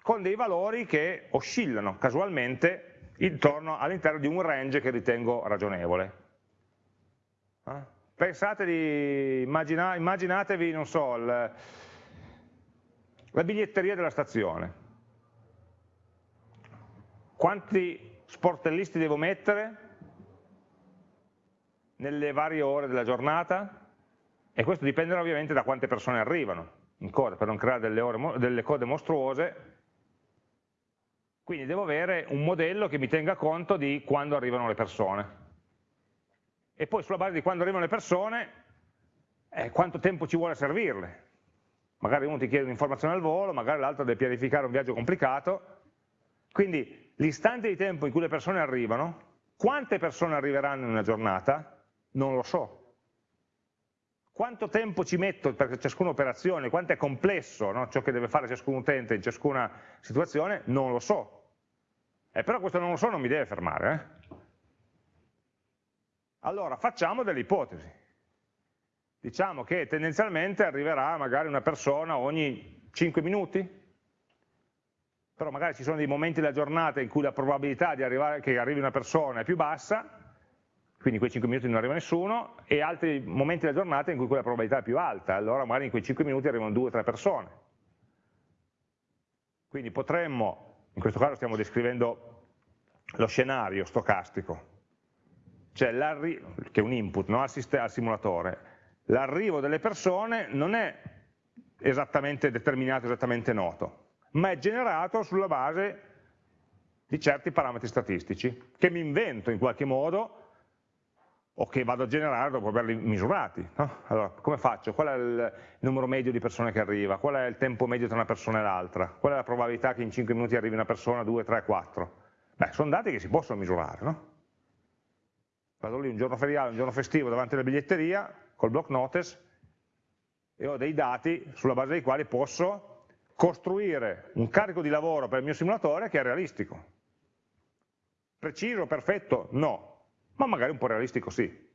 con dei valori che oscillano casualmente intorno all'interno di un range che ritengo ragionevole. Eh? Pensate di, immagina, immaginatevi, non so, il, la biglietteria della stazione. Quanti sportellisti devo mettere nelle varie ore della giornata? E questo dipenderà ovviamente da quante persone arrivano in coda, per non creare delle, ore, delle code mostruose, quindi devo avere un modello che mi tenga conto di quando arrivano le persone. E poi sulla base di quando arrivano le persone, eh, quanto tempo ci vuole servirle. Magari uno ti chiede un'informazione al volo, magari l'altro deve pianificare un viaggio complicato. Quindi l'istante di tempo in cui le persone arrivano, quante persone arriveranno in una giornata, non lo so. Quanto tempo ci metto per ciascuna operazione, quanto è complesso no? ciò che deve fare ciascun utente in ciascuna situazione, non lo so. Eh, però questo non lo so non mi deve fermare. Eh? Allora, facciamo delle ipotesi. Diciamo che tendenzialmente arriverà magari una persona ogni 5 minuti, però magari ci sono dei momenti della giornata in cui la probabilità arrivare, che arrivi una persona è più bassa, quindi in quei 5 minuti non arriva nessuno, e altri momenti della giornata in cui quella probabilità è più alta, allora magari in quei 5 minuti arrivano 2 o 3 persone. Quindi potremmo, in questo caso stiamo descrivendo lo scenario stocastico, cioè che è un input no? al, al simulatore, l'arrivo delle persone non è esattamente determinato, esattamente noto, ma è generato sulla base di certi parametri statistici, che mi invento in qualche modo o che vado a generare dopo averli misurati. No? Allora, come faccio? Qual è il numero medio di persone che arriva? Qual è il tempo medio tra una persona e l'altra? Qual è la probabilità che in 5 minuti arrivi una persona, 2, 3, 4? Beh, sono dati che si possono misurare, no? Vado lì un giorno feriale, un giorno festivo davanti alla biglietteria, col block notice, e ho dei dati sulla base dei quali posso costruire un carico di lavoro per il mio simulatore che è realistico. Preciso, perfetto? No, ma magari un po' realistico sì.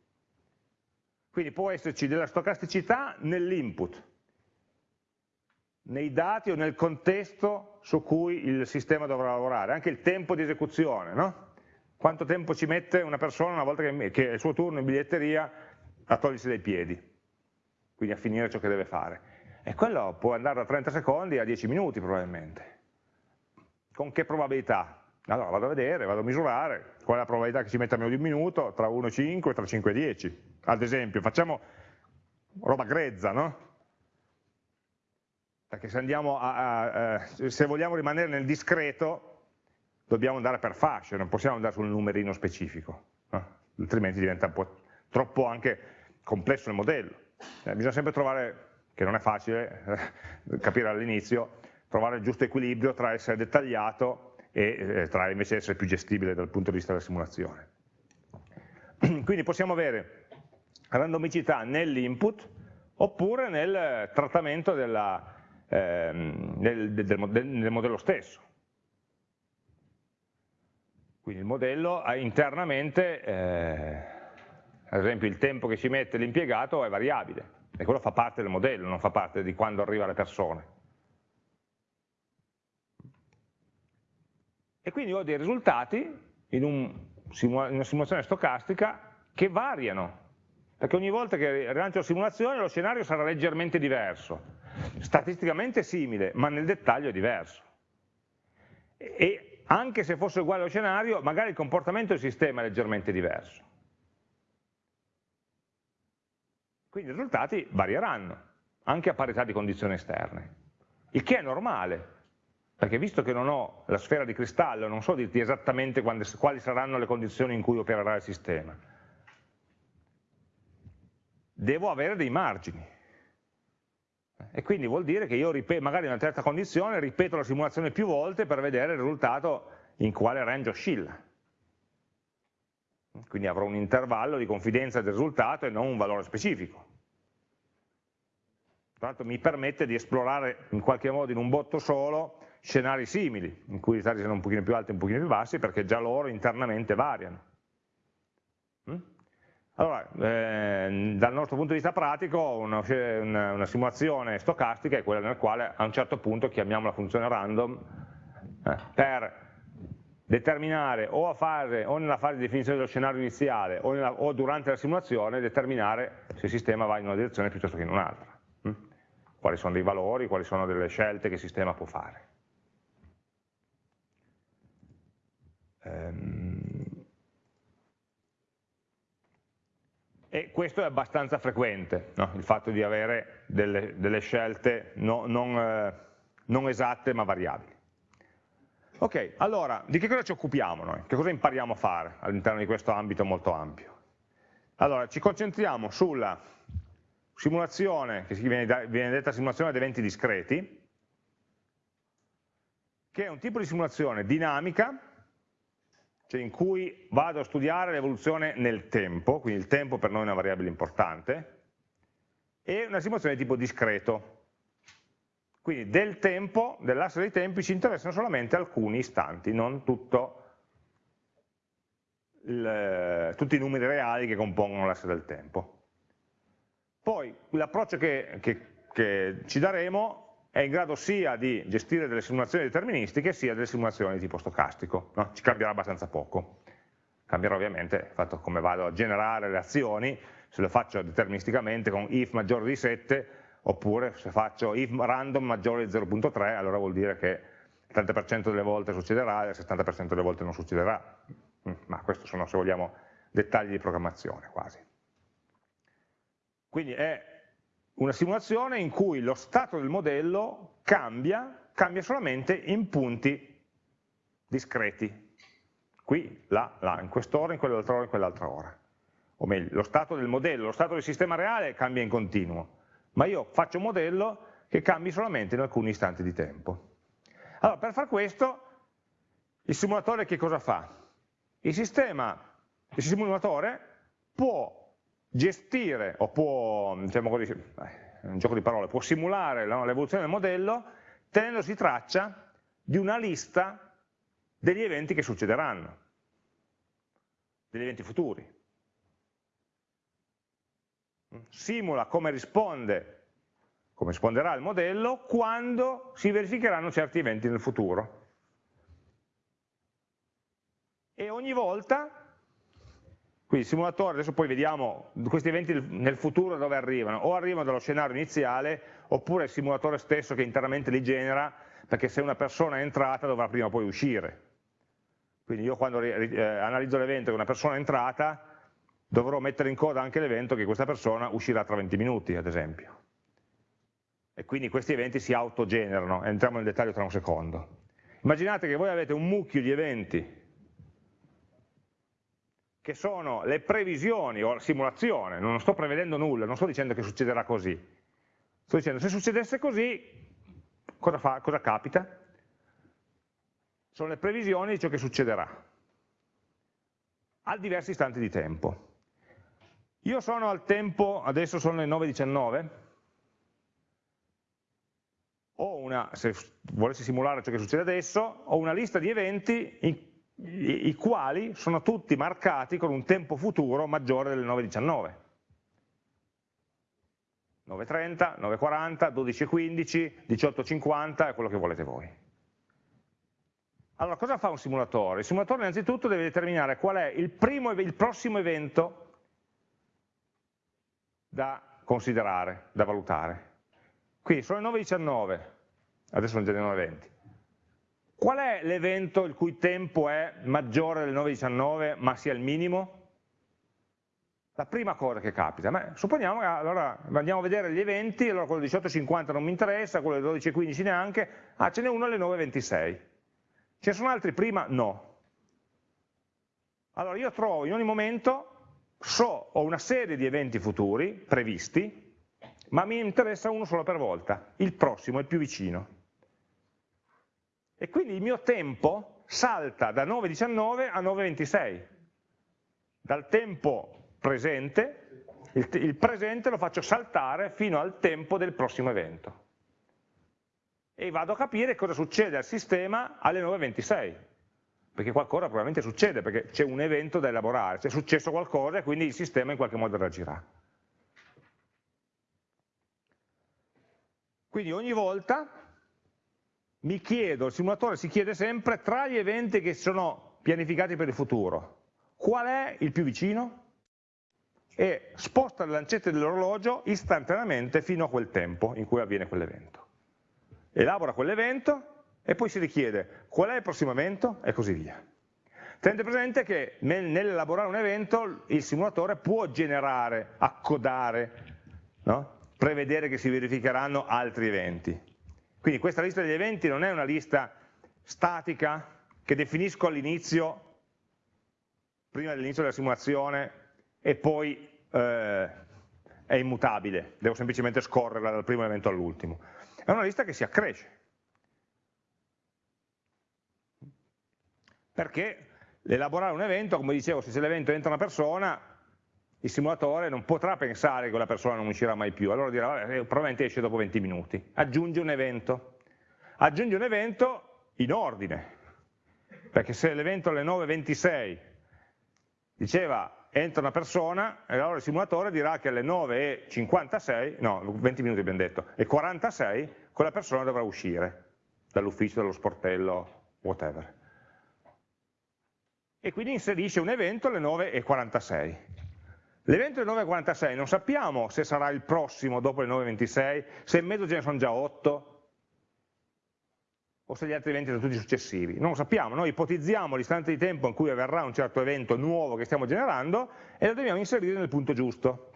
Quindi può esserci della stocasticità nell'input, nei dati o nel contesto su cui il sistema dovrà lavorare, anche il tempo di esecuzione, no? quanto tempo ci mette una persona una volta che, è il suo turno in biglietteria a togliersi dai piedi, quindi a finire ciò che deve fare. E quello può andare da 30 secondi a 10 minuti probabilmente. Con che probabilità? Allora vado a vedere, vado a misurare qual è la probabilità che ci metta meno di un minuto, tra 1 e 5, tra 5 e 10. Ad esempio, facciamo roba grezza, no? Perché se, a, a, se vogliamo rimanere nel discreto, dobbiamo andare per fasce, non possiamo andare sul numerino specifico, no? altrimenti diventa un po' troppo anche complesso il modello. Eh, bisogna sempre trovare, che non è facile eh, capire all'inizio, trovare il giusto equilibrio tra essere dettagliato e eh, tra invece essere più gestibile dal punto di vista della simulazione. Quindi possiamo avere randomicità nell'input oppure nel trattamento della, ehm, del, del, del, modello stesso. Quindi il modello ha internamente, eh, ad esempio il tempo che ci mette l'impiegato è variabile, e quello fa parte del modello, non fa parte di quando arriva le persone. e quindi ho dei risultati in, un, in una simulazione stocastica che variano, perché ogni volta che rilancio la simulazione lo scenario sarà leggermente diverso, statisticamente simile, ma nel dettaglio è diverso. E anche se fosse uguale lo scenario, magari il comportamento del sistema è leggermente diverso. Quindi i risultati varieranno, anche a parità di condizioni esterne, il che è normale, perché visto che non ho la sfera di cristallo, non so dirti esattamente quando, quali saranno le condizioni in cui opererà il sistema. Devo avere dei margini. E quindi vuol dire che io magari in una certa condizione ripeto la simulazione più volte per vedere il risultato in quale range oscilla. Quindi avrò un intervallo di confidenza del risultato e non un valore specifico. tra l'altro mi permette di esplorare in qualche modo in un botto solo scenari simili, in cui i ritardi sono un pochino più alti e un pochino più bassi, perché già loro internamente variano. Mm? Allora, eh, dal nostro punto di vista pratico, una, una, una, simulazione stocastica è quella nel quale a un certo punto chiamiamo la funzione random eh, per determinare o, fase, o, nella fase di definizione dello scenario iniziale o, nella, o, durante la simulazione determinare se il sistema va in una direzione piuttosto che in un'altra. Hm? Quali sono dei valori, quali sono delle scelte che il sistema può fare. Ehm... E questo è abbastanza frequente, no? il fatto di avere delle, delle scelte no, non, eh, non esatte ma variabili. Ok, allora, di che cosa ci occupiamo noi? Che cosa impariamo a fare all'interno di questo ambito molto ampio? Allora, ci concentriamo sulla simulazione, che viene, detta simulazione ad eventi discreti, che è un tipo di simulazione dinamica, cioè in cui vado a studiare l'evoluzione nel tempo, quindi il tempo per noi è una variabile importante, e una simulazione di tipo discreto, quindi del tempo, dell'asse dei tempi, ci interessano solamente alcuni istanti, non il, tutti i numeri reali che compongono l'asse del tempo. Poi l'approccio che, che, che, ci daremo è in grado sia di gestire delle simulazioni deterministiche sia delle simulazioni di tipo stocastico, no? ci cambierà abbastanza poco. Cambierà ovviamente il fatto come vado a generare le azioni, se lo faccio deterministicamente con if maggiore di 7 oppure se faccio if random maggiore di 0.3 allora vuol dire che il 30% delle volte succederà e il 70% delle volte non succederà, mm, ma questi sono se vogliamo dettagli di programmazione quasi. Quindi è una simulazione in cui lo stato del modello cambia, cambia solamente in punti discreti, qui, là, là, in quest'ora, in quell'altra ora, in quell'altra ora. O meglio, lo stato del modello, lo stato del sistema reale cambia in continuo, ma io faccio un modello che cambi solamente in alcuni istanti di tempo. Allora, per far questo, il simulatore che cosa fa? Il sistema, il simulatore può gestire, o può, diciamo così, è un gioco di parole, può simulare l'evoluzione del modello tenendosi traccia di una lista degli eventi che succederanno, degli eventi futuri simula come risponde, come risponderà il modello quando si verificheranno certi eventi nel futuro. E ogni volta, quindi il simulatore, adesso poi vediamo questi eventi nel futuro dove arrivano, o arrivano dallo scenario iniziale, oppure il simulatore stesso che internamente li genera, perché se una persona è entrata dovrà prima o poi uscire. Quindi io quando eh, analizzo l'evento che una persona è entrata, dovrò mettere in coda anche l'evento che questa persona uscirà tra 20 minuti, ad esempio. E quindi questi eventi si autogenerano, entriamo nel dettaglio tra un secondo. Immaginate che voi avete un mucchio di eventi che sono le previsioni o la simulazione, non sto prevedendo nulla, non sto dicendo che succederà così, sto dicendo se succedesse così, cosa, fa, cosa capita? Sono le previsioni di ciò che succederà a diversi istanti di tempo. Io sono al tempo, adesso sono le 9.19, ho una, se volessi simulare ciò che succede adesso, ho una lista di eventi i, i, i quali sono tutti marcati con un tempo futuro maggiore delle 9.19. 9.30, 9.40, 12.15, 18.50 è quello che volete voi. Allora, cosa fa un simulatore? Il simulatore innanzitutto deve determinare qual è il, primo, il prossimo evento da considerare, da valutare. Quindi sono le 9.19, adesso sono già le 9.20. Qual è l'evento il cui tempo è maggiore delle 9.19 ma sia il minimo? La prima cosa che capita, Beh, supponiamo che allora andiamo a vedere gli eventi, allora quello di 18.50 non mi interessa, quello di 12.15 neanche, ah ce n'è uno alle 9.26. Ce ne sono altri prima? No. Allora io trovo in ogni momento so, ho una serie di eventi futuri previsti, ma mi interessa uno solo per volta, il prossimo, il più vicino. E quindi il mio tempo salta da 9.19 a 9.26, dal tempo presente il, il presente lo faccio saltare fino al tempo del prossimo evento. E vado a capire cosa succede al sistema alle 9.26, perché qualcosa probabilmente succede, perché c'è un evento da elaborare, c'è successo qualcosa e quindi il sistema in qualche modo reagirà. Quindi ogni volta mi chiedo, il simulatore si chiede sempre tra gli eventi che sono pianificati per il futuro, qual è il più vicino? E sposta le lancette dell'orologio istantaneamente fino a quel tempo in cui avviene quell'evento. Elabora quell'evento e poi si richiede qual è il prossimo evento e così via. Tenete presente che nell'elaborare un evento il simulatore può generare, accodare, no? prevedere che si verificheranno altri eventi. Quindi questa lista degli eventi non è una lista statica che definisco all'inizio, prima dell'inizio della simulazione, e poi eh, è immutabile, devo semplicemente scorrerla dal primo evento all'ultimo. È una lista che si accresce. Perché l'elaborare un evento, come dicevo, se l'evento entra una persona, il simulatore non potrà pensare che quella persona non uscirà mai più, allora dirà, vabbè, probabilmente esce dopo 20 minuti. Aggiunge un evento. Aggiunge un evento in ordine, perché se l'evento alle 9.26 diceva entra una persona, allora il simulatore dirà che alle 9.56, no, 20 minuti abbiamo detto, e 46 quella persona dovrà uscire dall'ufficio, dallo sportello, whatever. E quindi inserisce un evento alle 9.46. L'evento alle 9.46 non sappiamo se sarà il prossimo dopo le 9.26, se in mezzo ce ne sono già 8, o se gli altri eventi sono tutti successivi. Non lo sappiamo, noi ipotizziamo l'istante di tempo in cui avverrà un certo evento nuovo che stiamo generando e lo dobbiamo inserire nel punto giusto,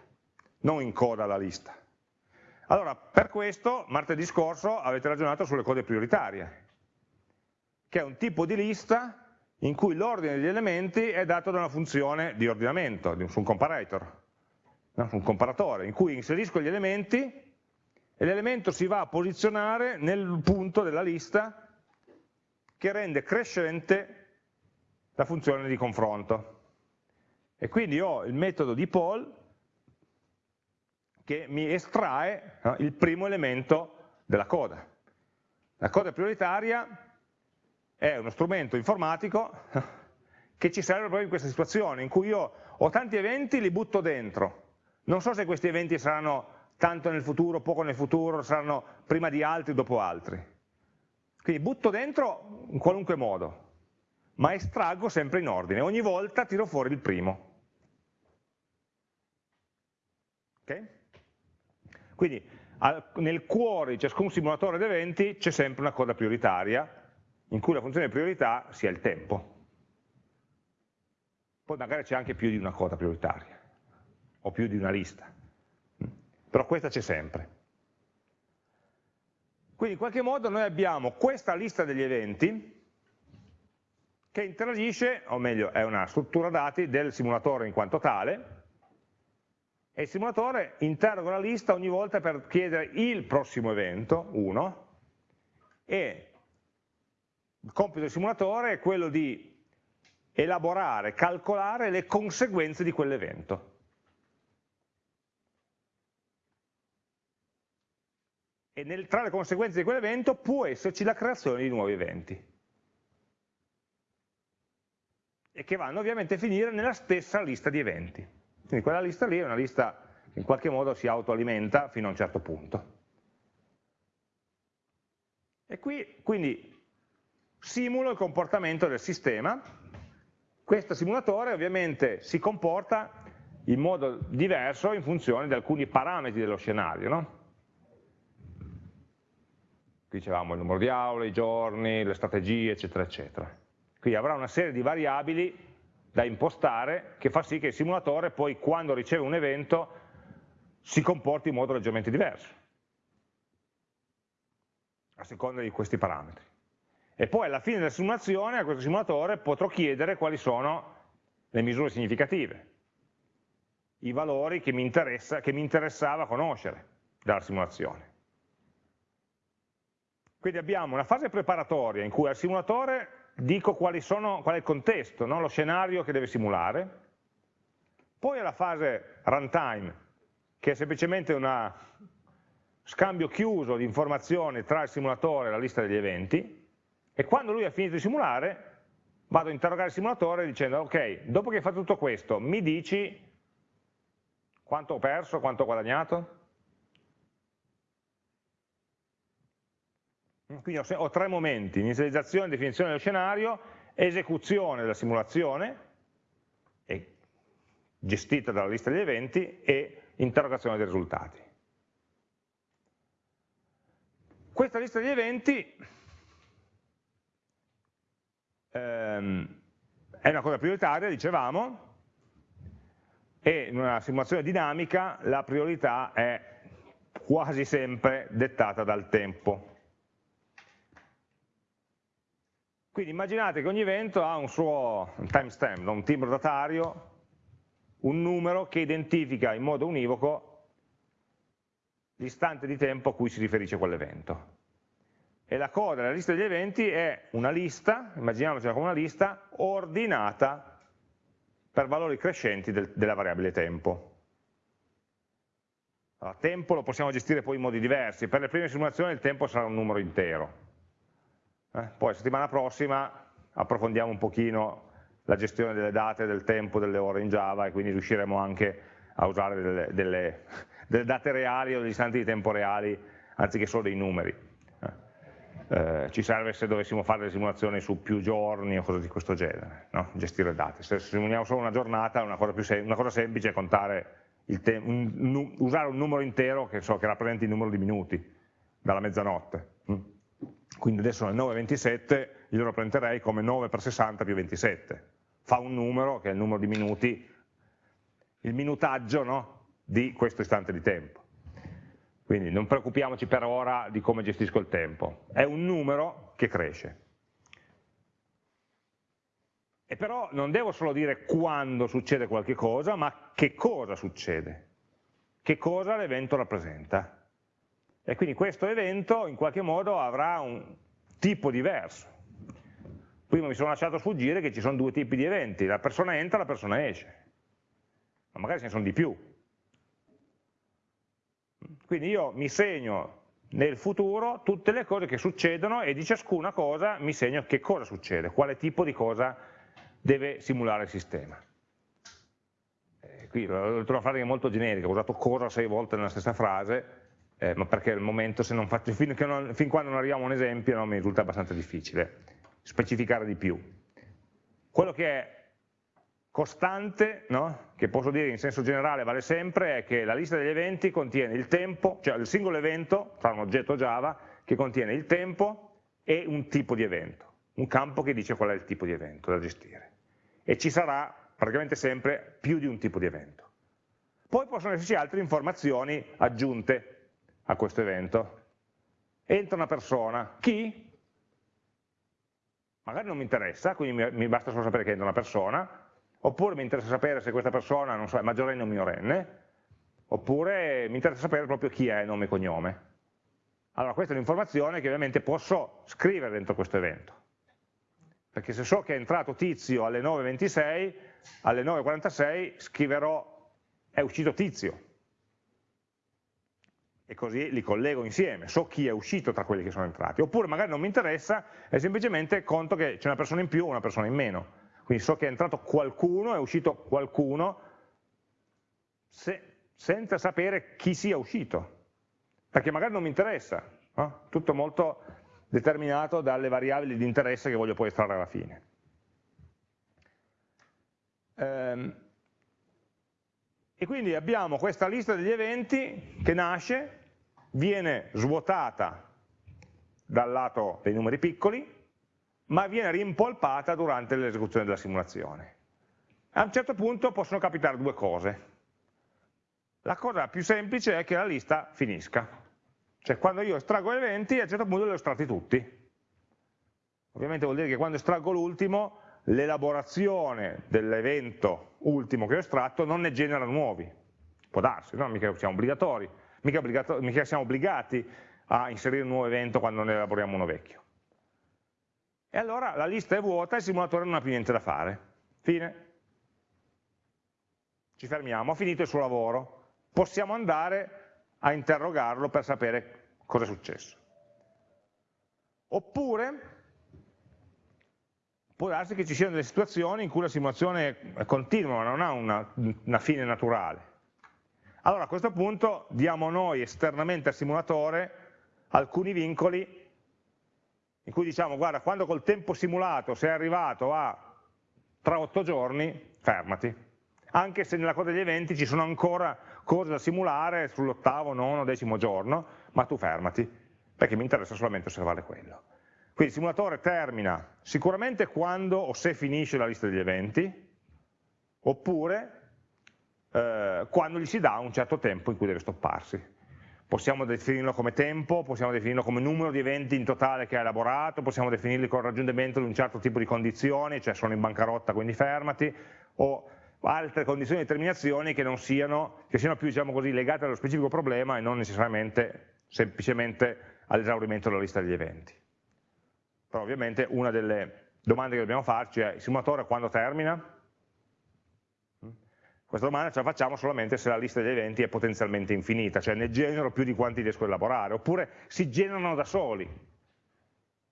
non in coda alla lista. Allora, per questo, martedì scorso avete ragionato sulle code prioritarie, che è un tipo di lista in cui l'ordine degli elementi è dato da una funzione di ordinamento, su un comparator, no? un comparatore, in cui inserisco gli elementi e l'elemento si va a posizionare nel punto della lista che rende crescente la funzione di confronto. E quindi ho il metodo di poll che mi estrae il primo elemento della coda. La coda prioritaria è uno strumento informatico che ci serve proprio in questa situazione, in cui io ho tanti eventi, li butto dentro. Non so se questi eventi saranno tanto nel futuro, poco nel futuro, saranno prima di altri, dopo altri. Quindi butto dentro in qualunque modo, ma estraggo sempre in ordine, ogni volta tiro fuori il primo. Okay? Quindi al, nel cuore di ciascun simulatore di eventi c'è sempre una coda prioritaria, in cui la funzione priorità sia il tempo. Poi magari c'è anche più di una coda prioritaria, o più di una lista, però questa c'è sempre. Quindi in qualche modo noi abbiamo questa lista degli eventi che interagisce, o meglio è una struttura dati del simulatore in quanto tale, e il simulatore interroga la lista ogni volta per chiedere il prossimo evento, 1, e il compito del simulatore è quello di elaborare, calcolare le conseguenze di quell'evento. e nel, tra le conseguenze di quell'evento può esserci la creazione di nuovi eventi e che vanno ovviamente a finire nella stessa lista di eventi. Quindi quella lista lì è una lista che in qualche modo si autoalimenta fino a un certo punto. E qui quindi simulo il comportamento del sistema, questo simulatore ovviamente si comporta in modo diverso in funzione di alcuni parametri dello scenario, no? dicevamo il numero di aule, i giorni, le strategie, eccetera, eccetera. Quindi avrà una serie di variabili da impostare che fa sì che il simulatore poi quando riceve un evento si comporti in modo leggermente diverso, a seconda di questi parametri. E poi alla fine della simulazione a questo simulatore potrò chiedere quali sono le misure significative, i valori che mi, interessa, che mi interessava conoscere dalla simulazione. Quindi abbiamo una fase preparatoria in cui al simulatore dico sono, qual è il contesto, no? lo scenario che deve simulare, poi alla fase runtime che è semplicemente un scambio chiuso di informazioni tra il simulatore e la lista degli eventi, e quando lui ha finito di simulare, vado a interrogare il simulatore dicendo, ok, dopo che hai fatto tutto questo, mi dici quanto ho perso, quanto ho guadagnato? Quindi ho, ho tre momenti, inizializzazione, definizione dello scenario, esecuzione della simulazione, gestita dalla lista degli eventi, e interrogazione dei risultati. Questa lista di eventi ehm, è una cosa prioritaria, dicevamo, e in una simulazione dinamica la priorità è quasi sempre dettata dal tempo. Quindi immaginate che ogni evento ha un suo timestamp, un timbro datario, un numero che identifica in modo univoco l'istante di tempo a cui si riferisce quell'evento. E la coda della lista degli eventi è una lista, immaginiamocela come una lista, ordinata per valori crescenti del, della variabile tempo. Allora, tempo lo possiamo gestire poi in modi diversi, per le prime simulazioni il tempo sarà un numero intero, eh? Poi la settimana prossima approfondiamo un pochino la gestione delle date, del tempo, delle ore in Java e quindi riusciremo anche a usare delle, delle, delle date reali o degli istanti di tempo reali anziché solo dei numeri. Eh, ci serve se dovessimo fare delle simulazioni su più giorni o cose di questo genere, no? gestire date. Se simuliamo solo una giornata, una cosa, una cosa semplice è contare un, usare un numero intero che, so, che rappresenti il numero di minuti dalla mezzanotte. Mm? quindi adesso nel 9,27 io lo rappresenterei come 9 per 60 più 27, fa un numero che è il numero di minuti, il minutaggio no, di questo istante di tempo. Quindi non preoccupiamoci per ora di come gestisco il tempo, è un numero che cresce. E però non devo solo dire quando succede qualche cosa, ma che cosa succede, che cosa l'evento rappresenta. E quindi questo evento in qualche modo avrà un tipo diverso. Prima mi sono lasciato sfuggire che ci sono due tipi di eventi, la persona entra e la persona esce, ma magari ce ne sono di più. Quindi io mi segno nel futuro tutte le cose che succedono e di ciascuna cosa mi segno che cosa succede, quale tipo di cosa deve simulare il sistema. Eh, qui l'ho trovato una frase molto generica, ho usato cosa sei volte nella stessa frase, eh, ma perché al momento se non faccio, fin, non, fin quando non arriviamo a un esempio no, mi risulta abbastanza difficile specificare di più. Quello che è costante, no, che posso dire in senso generale vale sempre, è che la lista degli eventi contiene il tempo, cioè il singolo evento, tra un oggetto Java, che contiene il tempo e un tipo di evento, un campo che dice qual è il tipo di evento da gestire. E ci sarà praticamente sempre più di un tipo di evento. Poi possono esserci altre informazioni aggiunte, a questo evento. Entra una persona, chi? Magari non mi interessa, quindi mi, basta solo sapere che entra una persona, oppure mi interessa sapere se questa persona, non so, è maggiorenne o minorenne, oppure mi interessa sapere proprio chi è, nome e cognome. Allora questa è un'informazione che ovviamente posso scrivere dentro questo evento, perché se so che è entrato tizio alle 9.26, alle 9.46 scriverò è uscito tizio, e così li collego insieme, so chi è uscito tra quelli che sono entrati, oppure magari non mi interessa e semplicemente conto che c'è una persona in più o una persona in meno, quindi so che è entrato qualcuno, è uscito qualcuno, se, senza sapere chi sia uscito, perché magari non mi interessa, no? tutto molto determinato dalle variabili di interesse che voglio poi estrarre alla fine. Ehm, e quindi abbiamo questa lista degli eventi che nasce, viene svuotata dal lato dei numeri piccoli, ma viene rimpolpata durante l'esecuzione della simulazione. A un certo punto possono capitare due cose. La cosa più semplice è che la lista finisca. Cioè quando io estraggo eventi, a un certo punto li ho estratti tutti. Ovviamente vuol dire che quando estraggo l'ultimo l'elaborazione dell'evento ultimo che ho estratto non ne genera nuovi, può darsi, no? mica siamo obbligatori, mica, mica siamo obbligati a inserire un nuovo evento quando ne elaboriamo uno vecchio. E allora la lista è vuota e il simulatore non ha più niente da fare. Fine. Ci fermiamo, ha finito il suo lavoro. possiamo andare a interrogarlo per sapere cosa è successo. Oppure può darsi che ci siano delle situazioni in cui la simulazione è continua, ma non ha una, una fine naturale. Allora a questo punto diamo noi esternamente al simulatore alcuni vincoli in cui diciamo guarda quando col tempo simulato sei arrivato a tra otto giorni fermati. Anche se nella coda degli eventi ci sono ancora cose da simulare sull'ottavo, nono, decimo giorno ma tu fermati perché mi interessa solamente osservare quello. Quindi il simulatore termina sicuramente quando o se finisce la lista degli eventi oppure eh, quando gli si dà un certo tempo in cui deve stopparsi possiamo definirlo come tempo, possiamo definirlo come numero di eventi in totale che ha elaborato, possiamo definirli con il raggiungimento di un certo tipo di condizioni, cioè sono in bancarotta quindi fermati, o altre condizioni di terminazione che, siano, che siano più diciamo così, legate allo specifico problema e non necessariamente semplicemente all'esaurimento della lista degli eventi. Però ovviamente una delle domande che dobbiamo farci è il simulatore quando termina? Questa domanda ce la facciamo solamente se la lista degli eventi è potenzialmente infinita, cioè ne genero più di quanti riesco a elaborare, oppure si generano da soli.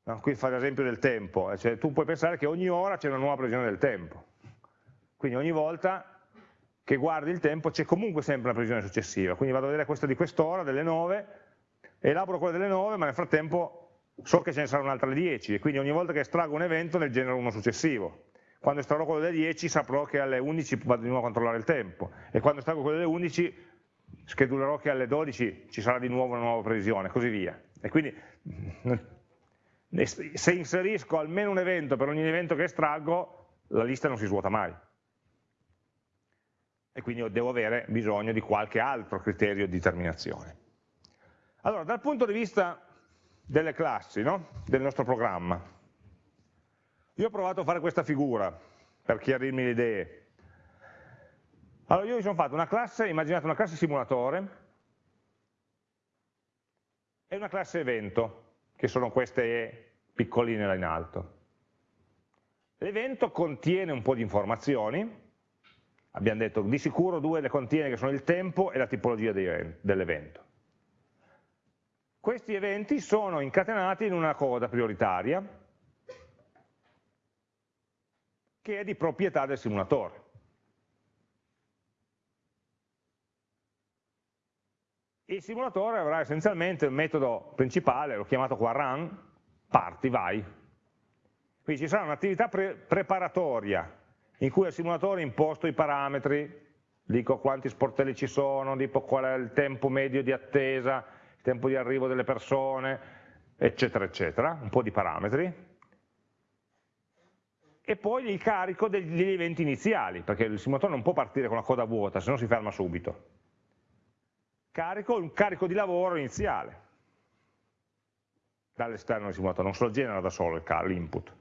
No? Qui fa l'esempio del tempo, eh, cioè, tu puoi pensare che ogni ora c'è una nuova previsione del tempo, quindi ogni volta che guardi il tempo c'è comunque sempre una previsione successiva, quindi vado a vedere questa di quest'ora, delle 9, elaboro quella delle 9, ma nel frattempo so che ce ne saranno un'altra 10, e quindi ogni volta che estraggo un evento ne genero uno successivo quando estrarrò quello delle 10 saprò che alle 11 vado di nuovo a controllare il tempo e quando estraggo quello delle 11 schedulerò che alle 12 ci sarà di nuovo una nuova previsione, così via. E quindi se inserisco almeno un evento per ogni evento che estraggo, la lista non si svuota mai. E quindi devo avere bisogno di qualche altro criterio di terminazione. Allora, dal punto di vista delle classi, no? del nostro programma, io ho provato a fare questa figura per chiarirmi le idee. Allora io mi sono fatto una classe, immaginate una classe simulatore e una classe evento, che sono queste piccoline là in alto. L'evento contiene un po' di informazioni, abbiamo detto di sicuro due le contiene che sono il tempo e la tipologia dell'evento. Questi eventi sono incatenati in una coda prioritaria, che è di proprietà del simulatore. Il simulatore avrà essenzialmente un metodo principale, l'ho chiamato qua run, parti, vai. Quindi ci sarà un'attività pre preparatoria in cui il simulatore imposto i parametri, dico quanti sportelli ci sono, dico qual è il tempo medio di attesa, il tempo di arrivo delle persone, eccetera, eccetera, un po' di parametri, e poi il carico degli eventi iniziali, perché il simulatore non può partire con la coda vuota, se no si ferma subito. Carico un carico di lavoro iniziale dall'esterno del simulatore, non se lo genera da solo l'input.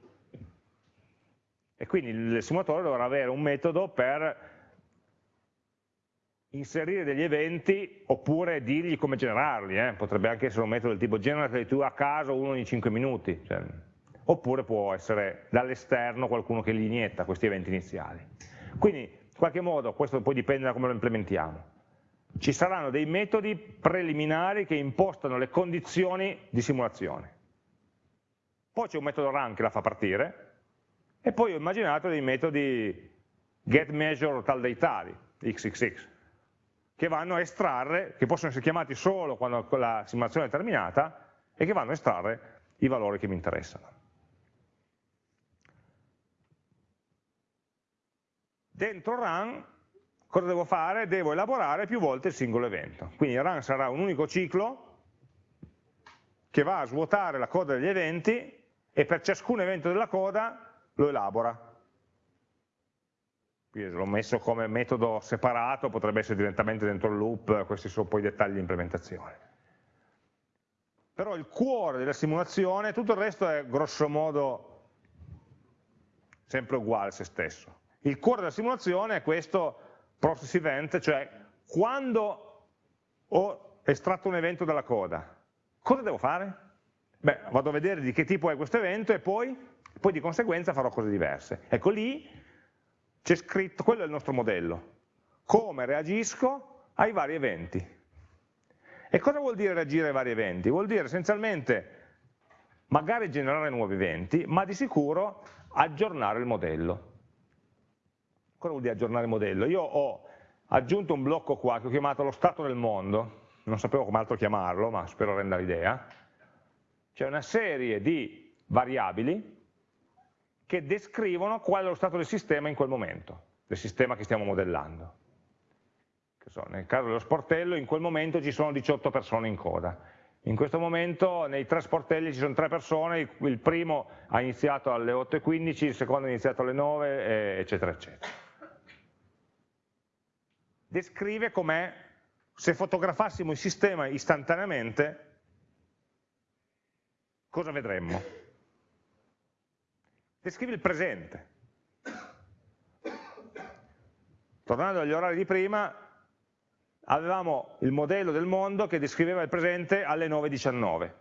E quindi il simulatore dovrà avere un metodo per inserire degli eventi oppure dirgli come generarli, eh? potrebbe anche essere un metodo del tipo generate tu a caso uno ogni 5 minuti, cioè, oppure può essere dall'esterno qualcuno che li inietta questi eventi iniziali. Quindi in qualche modo, questo poi dipende da come lo implementiamo, ci saranno dei metodi preliminari che impostano le condizioni di simulazione. Poi c'è un metodo run che la fa partire, e poi ho immaginato dei metodi getMeasure tal dei tali, xxx, che vanno a estrarre, che possono essere chiamati solo quando la simulazione è terminata, e che vanno a estrarre i valori che mi interessano. Dentro run cosa devo fare? Devo elaborare più volte il singolo evento. Quindi run sarà un unico ciclo che va a svuotare la coda degli eventi e per ciascun evento della coda lo elabora. Qui l'ho messo come metodo separato, potrebbe essere direttamente dentro il loop, questi sono poi i dettagli di implementazione. Però il cuore della simulazione, tutto il resto è grosso modo sempre uguale a se stesso. Il cuore della simulazione è questo process event, cioè quando ho estratto un evento dalla coda, cosa devo fare? Beh, vado a vedere di che tipo è questo evento e poi, poi di conseguenza farò cose diverse. Ecco lì c'è scritto, quello è il nostro modello, come reagisco ai vari eventi. E cosa vuol dire reagire ai vari eventi? Vuol dire essenzialmente magari generare nuovi eventi, ma di sicuro aggiornare il modello. Cosa vuol dire aggiornare il modello? Io ho aggiunto un blocco qua che ho chiamato lo stato del mondo, non sapevo come altro chiamarlo, ma spero renda l'idea, c'è una serie di variabili che descrivono qual è lo stato del sistema in quel momento, del sistema che stiamo modellando. So, nel caso dello sportello in quel momento ci sono 18 persone in coda, in questo momento nei tre sportelli ci sono tre persone, il primo ha iniziato alle 8.15, il secondo ha iniziato alle 9, eccetera, eccetera. Descrive com'è, se fotografassimo il sistema istantaneamente, cosa vedremmo? Descrive il presente. Tornando agli orari di prima, avevamo il modello del mondo che descriveva il presente alle 9.19.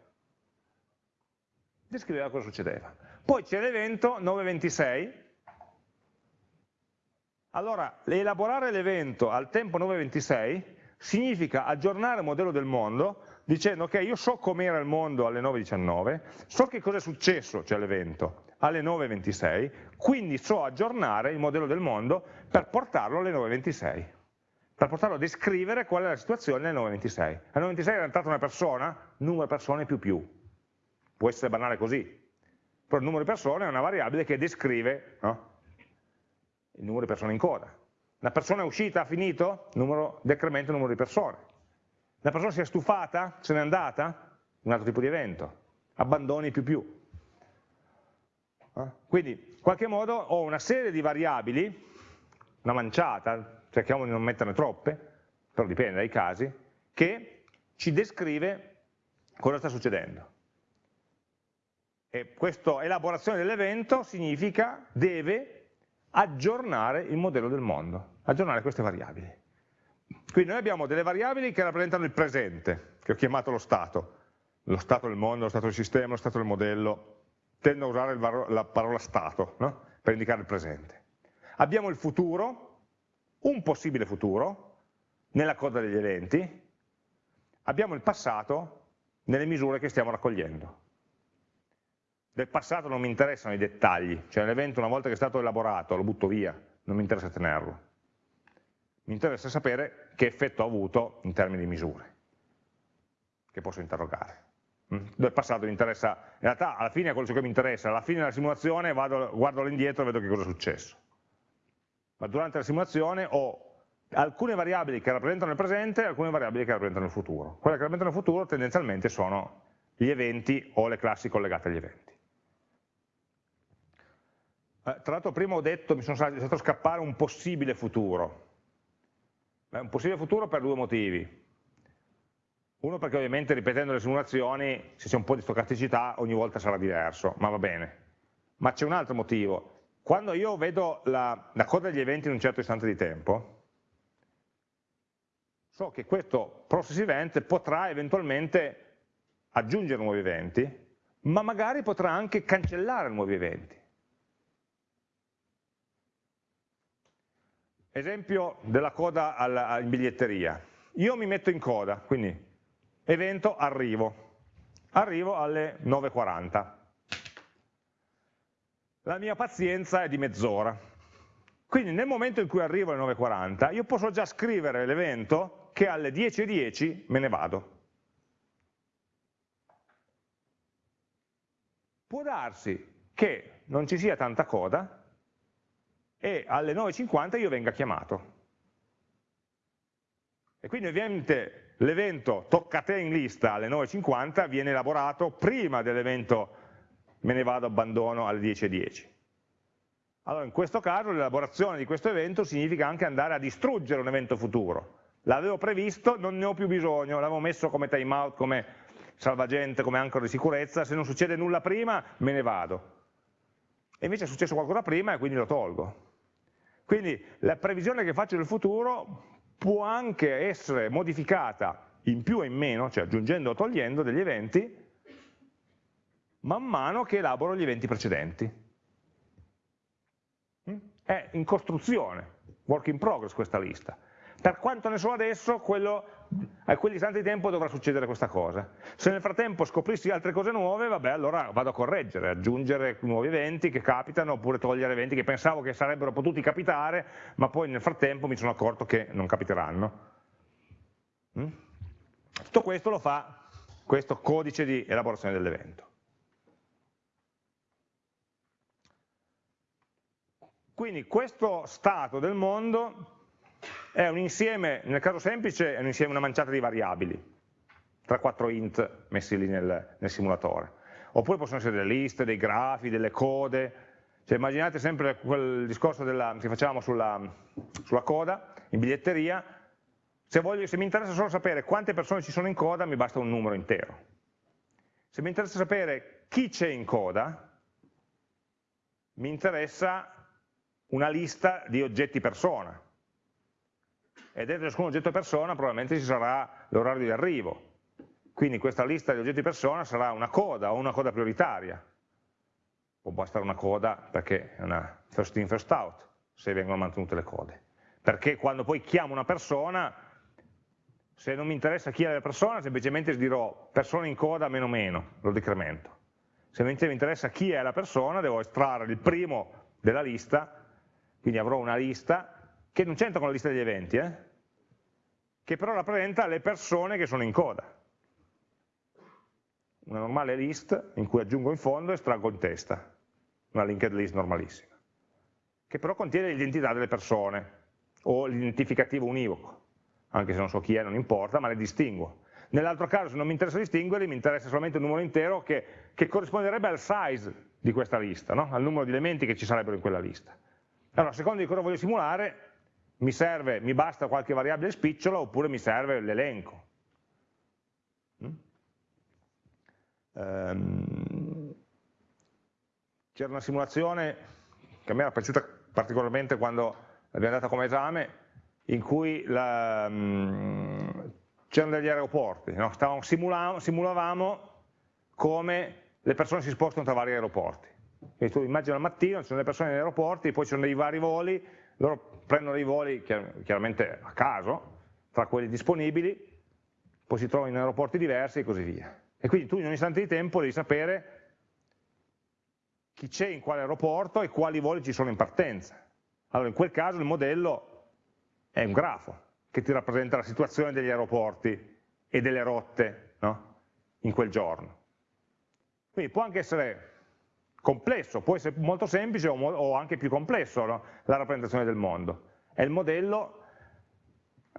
Descriveva cosa succedeva. Poi c'è l'evento 9.26, allora elaborare l'evento al tempo 9.26 significa aggiornare il modello del mondo dicendo ok io so com'era il mondo alle 9.19, so che cosa è successo, cioè l'evento, alle 9.26, quindi so aggiornare il modello del mondo per portarlo alle 9.26 per portarlo a descrivere qual è la situazione nel 926. Al 926 era entrata una persona, numero di persone più più. Può essere banale così, però il numero di persone è una variabile che descrive no? Il numero di persone in coda. Una persona è uscita, ha finito, numero, decrementa il numero di persone. Una persona si è stufata, se n'è andata, un altro tipo di evento. Abbandoni più più. Quindi, in qualche modo, ho una serie di variabili, una manciata, cerchiamo di non metterne troppe, però dipende dai casi, che ci descrive cosa sta succedendo. E questa elaborazione dell'evento significa, deve aggiornare il modello del mondo, aggiornare queste variabili. Quindi noi abbiamo delle variabili che rappresentano il presente, che ho chiamato lo stato, lo stato del mondo, lo stato del sistema, lo stato del modello, tendo a usare la parola stato no? per indicare il presente. Abbiamo il futuro, un possibile futuro nella coda degli eventi, abbiamo il passato nelle misure che stiamo raccogliendo. Del passato non mi interessano i dettagli, cioè l'evento una volta che è stato elaborato lo butto via, non mi interessa tenerlo. Mi interessa sapere che effetto ha avuto in termini di misure, che posso interrogare. Mm? Del passato mi interessa, in realtà alla fine è quello che mi interessa, alla fine della simulazione vado, guardo all'indietro e vedo che cosa è successo ma durante la simulazione ho alcune variabili che rappresentano il presente e alcune variabili che rappresentano il futuro. Quelle che rappresentano il futuro tendenzialmente sono gli eventi o le classi collegate agli eventi. Eh, tra l'altro prima ho detto, mi sono lasciato scappare un possibile futuro. Beh, un possibile futuro per due motivi. Uno perché ovviamente ripetendo le simulazioni, se c'è un po' di stocasticità, ogni volta sarà diverso, ma va bene. Ma c'è un altro motivo, quando io vedo la, la coda degli eventi in un certo istante di tempo, so che questo process event potrà eventualmente aggiungere nuovi eventi, ma magari potrà anche cancellare nuovi eventi. Esempio della coda alla, in biglietteria. Io mi metto in coda, quindi evento arrivo, arrivo alle 9.40 la mia pazienza è di mezz'ora. Quindi nel momento in cui arrivo alle 9.40 io posso già scrivere l'evento che alle 10.10 .10 me ne vado. Può darsi che non ci sia tanta coda e alle 9.50 io venga chiamato. E quindi ovviamente l'evento tocca a te in lista alle 9.50 viene elaborato prima dell'evento me ne vado, abbandono alle 10.10. Allora in questo caso l'elaborazione di questo evento significa anche andare a distruggere un evento futuro. L'avevo previsto, non ne ho più bisogno, l'avevo messo come timeout, come salvagente, come ancora di sicurezza, se non succede nulla prima me ne vado. E invece è successo qualcosa prima e quindi lo tolgo. Quindi la previsione che faccio del futuro può anche essere modificata in più e in meno, cioè aggiungendo o togliendo degli eventi, man mano che elaboro gli eventi precedenti. Mm? È in costruzione, work in progress questa lista. Per quanto ne so adesso, quello, a quell'istante di tempo dovrà succedere questa cosa. Se nel frattempo scoprissi altre cose nuove, vabbè, allora vado a correggere, aggiungere nuovi eventi che capitano, oppure togliere eventi che pensavo che sarebbero potuti capitare, ma poi nel frattempo mi sono accorto che non capiteranno. Mm? Tutto questo lo fa questo codice di elaborazione dell'evento. Quindi questo stato del mondo è un insieme, nel caso semplice, è un insieme, una manciata di variabili, tra quattro int messi lì nel, nel simulatore. Oppure possono essere delle liste, dei grafi, delle code, cioè immaginate sempre quel discorso della, che facciamo sulla, sulla, coda, in biglietteria, se, voglio, se mi interessa solo sapere quante persone ci sono in coda, mi basta un numero intero. Se mi interessa sapere chi c'è in coda, mi interessa una lista di oggetti persona. E dentro ciascun oggetto persona probabilmente ci sarà l'orario di arrivo. Quindi questa lista di oggetti persona sarà una coda o una coda prioritaria. Può essere una coda perché è una first in first out, se vengono mantenute le code. Perché quando poi chiamo una persona, se non mi interessa chi è la persona, semplicemente dirò persona in coda meno meno, lo decremento. Se invece mi interessa chi è la persona, devo estrarre il primo della lista quindi avrò una lista che non c'entra con la lista degli eventi, eh? che però rappresenta le persone che sono in coda. Una normale list in cui aggiungo in fondo e estraggo in testa, una linked list normalissima, che però contiene l'identità delle persone o l'identificativo univoco, anche se non so chi è, non importa, ma le distinguo. Nell'altro caso, se non mi interessa distinguerli, mi interessa solamente un numero intero che, che corrisponderebbe al size di questa lista, no? al numero di elementi che ci sarebbero in quella lista. Allora, a seconda di cosa voglio simulare, mi, serve, mi basta qualche variabile spicciola oppure mi serve l'elenco. Mm? Um, C'era una simulazione che a me era piaciuta particolarmente quando l'abbiamo data come esame, in cui um, c'erano degli aeroporti, no? simulavamo come le persone si spostano tra vari aeroporti. Quindi tu immagini al mattino, ci sono le persone negli aeroporti, poi ci sono dei vari voli, loro prendono dei voli chiaramente a caso, tra quelli disponibili, poi si trovano in aeroporti diversi e così via. E quindi tu in un istante di tempo devi sapere chi c'è in quale aeroporto e quali voli ci sono in partenza. Allora in quel caso il modello è un grafo che ti rappresenta la situazione degli aeroporti e delle rotte no? in quel giorno. Quindi può anche essere complesso, può essere molto semplice o, o anche più complesso no? la rappresentazione del mondo. È il modello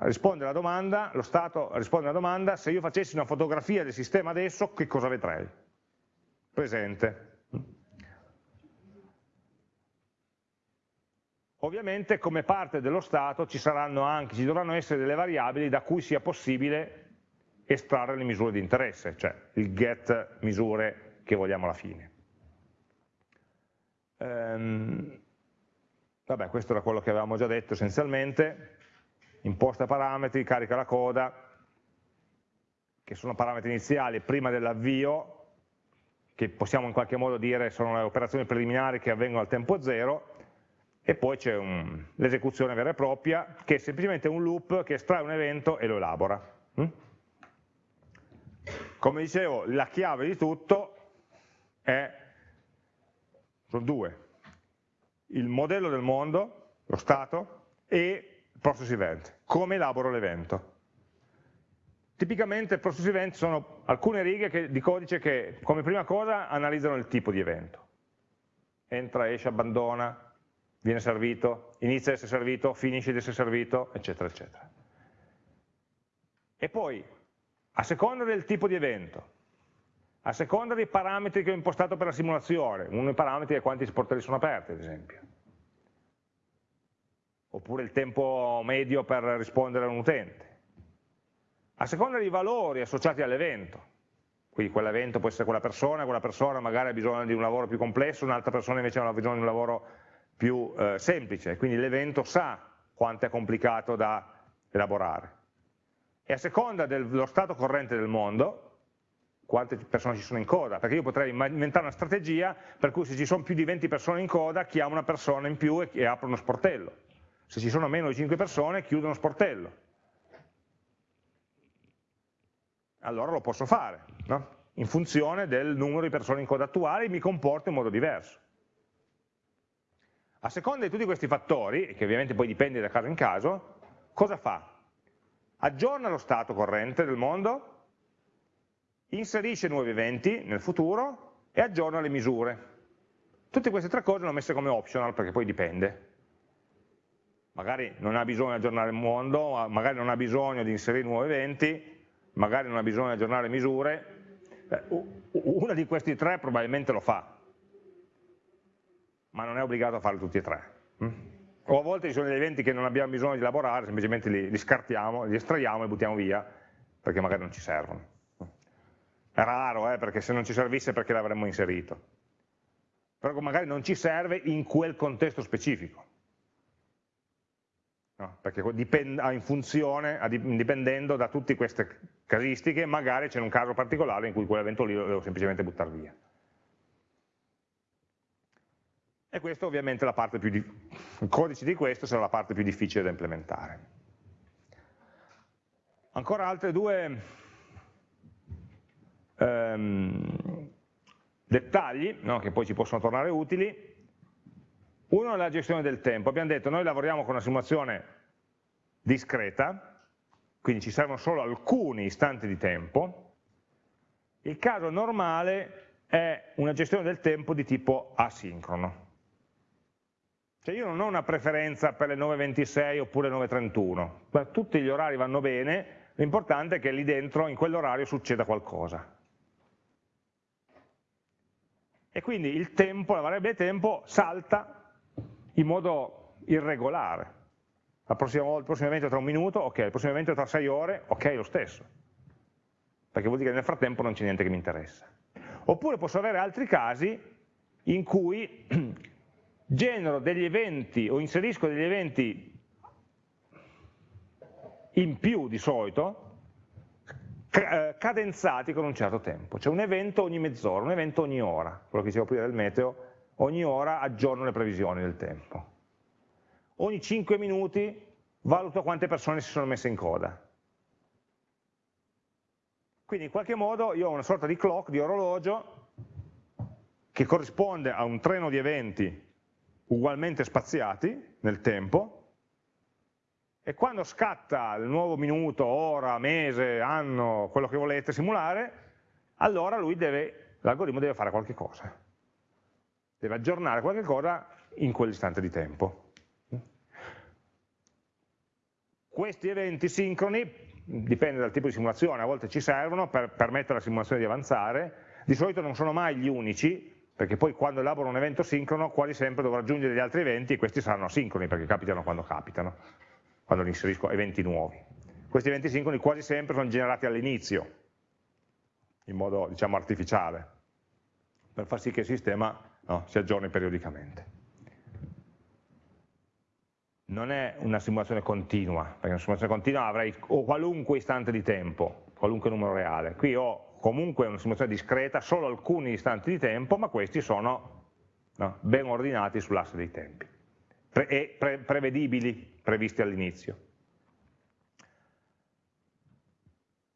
risponde alla domanda, lo Stato risponde alla domanda, se io facessi una fotografia del sistema adesso, che cosa vedrei? Presente. Ovviamente come parte dello Stato ci, saranno anche, ci dovranno essere delle variabili da cui sia possibile estrarre le misure di interesse, cioè il get misure che vogliamo alla fine. Ehm, vabbè, questo era quello che avevamo già detto essenzialmente, imposta parametri, carica la coda, che sono parametri iniziali prima dell'avvio, che possiamo in qualche modo dire sono le operazioni preliminari che avvengono al tempo zero, e poi c'è l'esecuzione vera e propria, che è semplicemente un loop che estrae un evento e lo elabora. Mm? Come dicevo, la chiave di tutto è sono due, il modello del mondo, lo stato, e il process event, come elaboro l'evento. Tipicamente il process event sono alcune righe che, di codice che come prima cosa analizzano il tipo di evento. Entra, esce, abbandona, viene servito, inizia ad essere servito, finisce di essere servito, eccetera, eccetera. E poi, a seconda del tipo di evento, a seconda dei parametri che ho impostato per la simulazione, uno dei parametri è quanti sportelli sono aperti, ad esempio, oppure il tempo medio per rispondere a un utente, a seconda dei valori associati all'evento, quindi quell'evento può essere quella persona, quella persona magari ha bisogno di un lavoro più complesso, un'altra persona invece ha bisogno di un lavoro più eh, semplice, quindi l'evento sa quanto è complicato da elaborare. E a seconda dello stato corrente del mondo, quante persone ci sono in coda, perché io potrei inventare una strategia per cui se ci sono più di 20 persone in coda, chiamo una persona in più e, apro uno sportello. se ci sono meno di 5 persone chiudo uno sportello. Allora lo posso fare, no? in funzione del numero di persone in coda attuale mi comporto in modo diverso. A seconda di tutti questi fattori, che ovviamente poi dipende da caso in caso, cosa fa? Aggiorna lo stato corrente del mondo, inserisce nuovi eventi nel futuro e aggiorna le misure. Tutte queste tre cose le ho messe come optional perché poi dipende. Magari non ha bisogno di aggiornare il mondo, magari non ha bisogno di inserire nuovi eventi, magari non ha bisogno di aggiornare misure. Una di questi tre probabilmente lo fa, ma non è obbligato a fare tutti e tre. Mm? O a volte ci sono degli eventi che non abbiamo bisogno di elaborare, semplicemente li, li scartiamo, li estraiamo e li buttiamo via, perché magari non ci servono. È raro, eh, perché se non ci servisse perché l'avremmo inserito. Però magari non ci serve in quel contesto specifico. No, perché in funzione, dipendendo da tutte queste casistiche, magari c'è un caso particolare in cui quell'evento lì lo devo semplicemente buttare via. E questo ovviamente la parte più il codice di questo sarà la parte più difficile da implementare. Ancora altre due ehm, dettagli no, che poi ci possono tornare utili. Uno è la gestione del tempo. Abbiamo detto noi lavoriamo con una simulazione discreta, quindi ci servono solo alcuni istanti di tempo. Il caso normale è una gestione del tempo di tipo asincrono. Cioè io non ho una preferenza per le 9.26 oppure le 9.31, tutti gli orari vanno bene, l'importante è che lì dentro, in quell'orario, succeda qualcosa e quindi il tempo, la variabile tempo salta in modo irregolare. La prossima, il prossimo evento è tra un minuto, ok, il prossimo evento è tra sei ore, ok, lo stesso. Perché vuol dire che nel frattempo non c'è niente che mi interessa. Oppure posso avere altri casi in cui genero degli eventi o inserisco degli eventi in più di solito, cadenzati con un certo tempo, cioè un evento ogni mezz'ora, un evento ogni ora, quello che dicevo prima del meteo, ogni ora aggiorno le previsioni del tempo. Ogni 5 minuti valuto quante persone si sono messe in coda. Quindi in qualche modo io ho una sorta di clock, di orologio, che corrisponde a un treno di eventi ugualmente spaziati nel tempo, e quando scatta il nuovo minuto, ora, mese, anno, quello che volete simulare, allora l'algoritmo deve fare qualche cosa, deve aggiornare qualche cosa in quell'istante di tempo. Questi eventi sincroni, dipende dal tipo di simulazione, a volte ci servono per permettere alla simulazione di avanzare, di solito non sono mai gli unici, perché poi quando elaboro un evento sincrono quasi sempre dovrò aggiungere degli altri eventi e questi saranno asincroni perché capitano quando capitano quando inserisco eventi nuovi. Questi eventi sincroni quasi sempre sono generati all'inizio, in modo diciamo, artificiale, per far sì che il sistema no, si aggiorni periodicamente. Non è una simulazione continua, perché una simulazione continua avrei qualunque istante di tempo, qualunque numero reale. Qui ho comunque una simulazione discreta, solo alcuni istanti di tempo, ma questi sono no, ben ordinati sull'asse dei tempi pre e pre prevedibili, previsti all'inizio.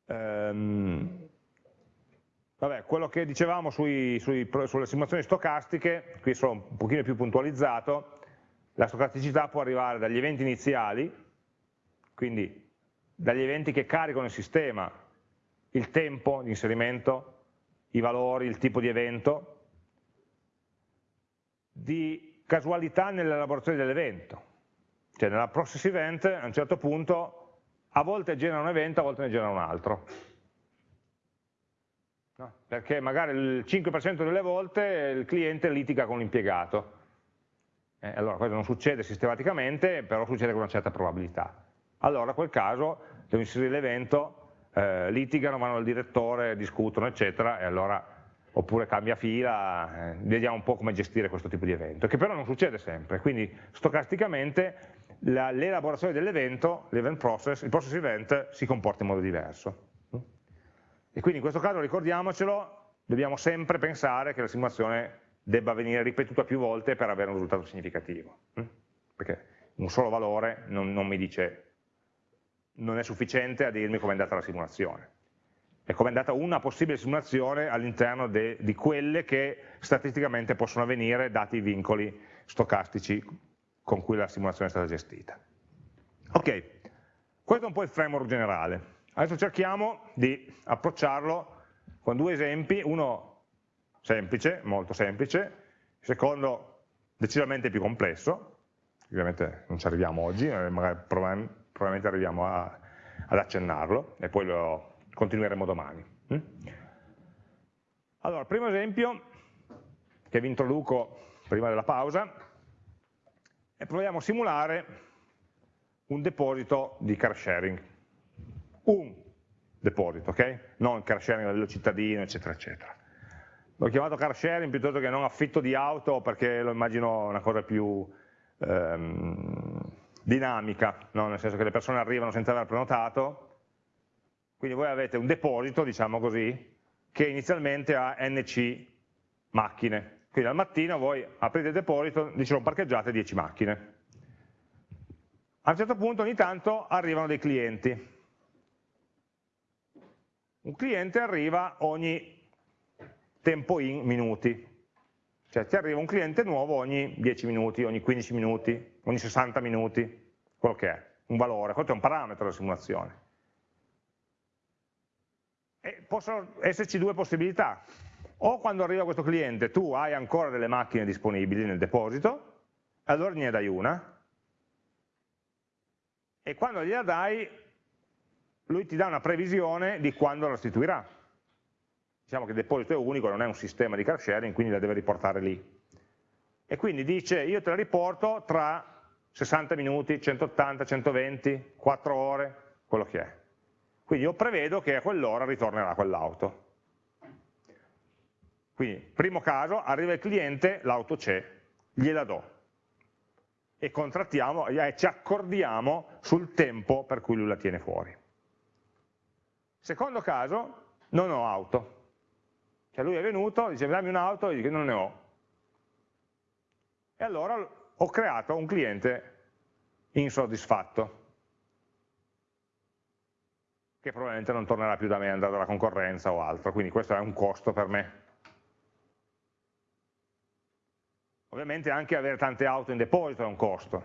Um, vabbè, quello che dicevamo sui, sui, sulle simulazioni stocastiche, qui sono un pochino più puntualizzato, la stocasticità può arrivare dagli eventi iniziali, quindi dagli eventi che caricano il sistema, il tempo di inserimento, i valori, il tipo di evento, di casualità nell'elaborazione dell'evento. Cioè nella process event a un certo punto a volte genera un evento, a volte ne genera un altro. No? Perché magari il 5% delle volte il cliente litiga con l'impiegato. Eh, allora questo non succede sistematicamente, però succede con una certa probabilità. Allora in quel caso devo inserire l'evento, eh, litigano, vanno dal direttore, discutono, eccetera, e allora oppure cambia fila, eh, vediamo un po' come gestire questo tipo di evento, che però non succede sempre, quindi stocasticamente l'elaborazione dell'evento, l'event process, il process event si comporta in modo diverso. E quindi in questo caso ricordiamocelo, dobbiamo sempre pensare che la simulazione debba venire ripetuta più volte per avere un risultato significativo, perché un solo valore non, non mi dice, non è sufficiente a dirmi come è andata la simulazione. È come è andata una possibile simulazione all'interno di quelle che statisticamente possono avvenire dati i vincoli stocastici con cui la simulazione è stata gestita. Ok, questo è un po' il framework generale. Adesso cerchiamo di approcciarlo con due esempi, uno semplice, molto semplice, il secondo decisamente più complesso, ovviamente non ci arriviamo oggi, eh, magari probabilmente arriviamo a, ad accennarlo e poi lo continueremo domani. Mm? Allora, primo esempio che vi introduco prima della pausa e proviamo a simulare un deposito di car sharing. Un deposito, ok? Non car sharing a livello cittadino, eccetera, eccetera. L'ho chiamato car sharing piuttosto che non affitto di auto perché lo immagino una cosa più ehm, dinamica, no? nel senso che le persone arrivano senza aver prenotato, quindi voi avete un deposito, diciamo così, che inizialmente ha NC macchine, quindi al mattino voi aprite il deposito, dicono parcheggiate 10 macchine. A un certo punto ogni tanto arrivano dei clienti. Un cliente arriva ogni tempo in minuti, cioè ti arriva un cliente nuovo ogni 10 minuti, ogni 15 minuti, ogni 60 minuti, quello che è, un valore, questo è un parametro della simulazione. E possono esserci due possibilità, o quando arriva questo cliente tu hai ancora delle macchine disponibili nel deposito, allora gliene dai una, e quando gliela dai lui ti dà una previsione di quando la restituirà. Diciamo che il deposito è unico, non è un sistema di car sharing, quindi la deve riportare lì. E quindi dice io te la riporto tra 60 minuti, 180, 120, 4 ore, quello che è. Quindi io prevedo che a quell'ora ritornerà quell'auto. Quindi, primo caso, arriva il cliente, l'auto c'è, gliela do e contrattiamo e ci accordiamo sul tempo per cui lui la tiene fuori. Secondo caso, non ho auto. Cioè lui è venuto, dice dammi un'auto, e dico non ne ho. E allora ho creato un cliente insoddisfatto, che probabilmente non tornerà più da me, andrà dalla concorrenza o altro, quindi questo è un costo per me. Ovviamente anche avere tante auto in deposito è un costo.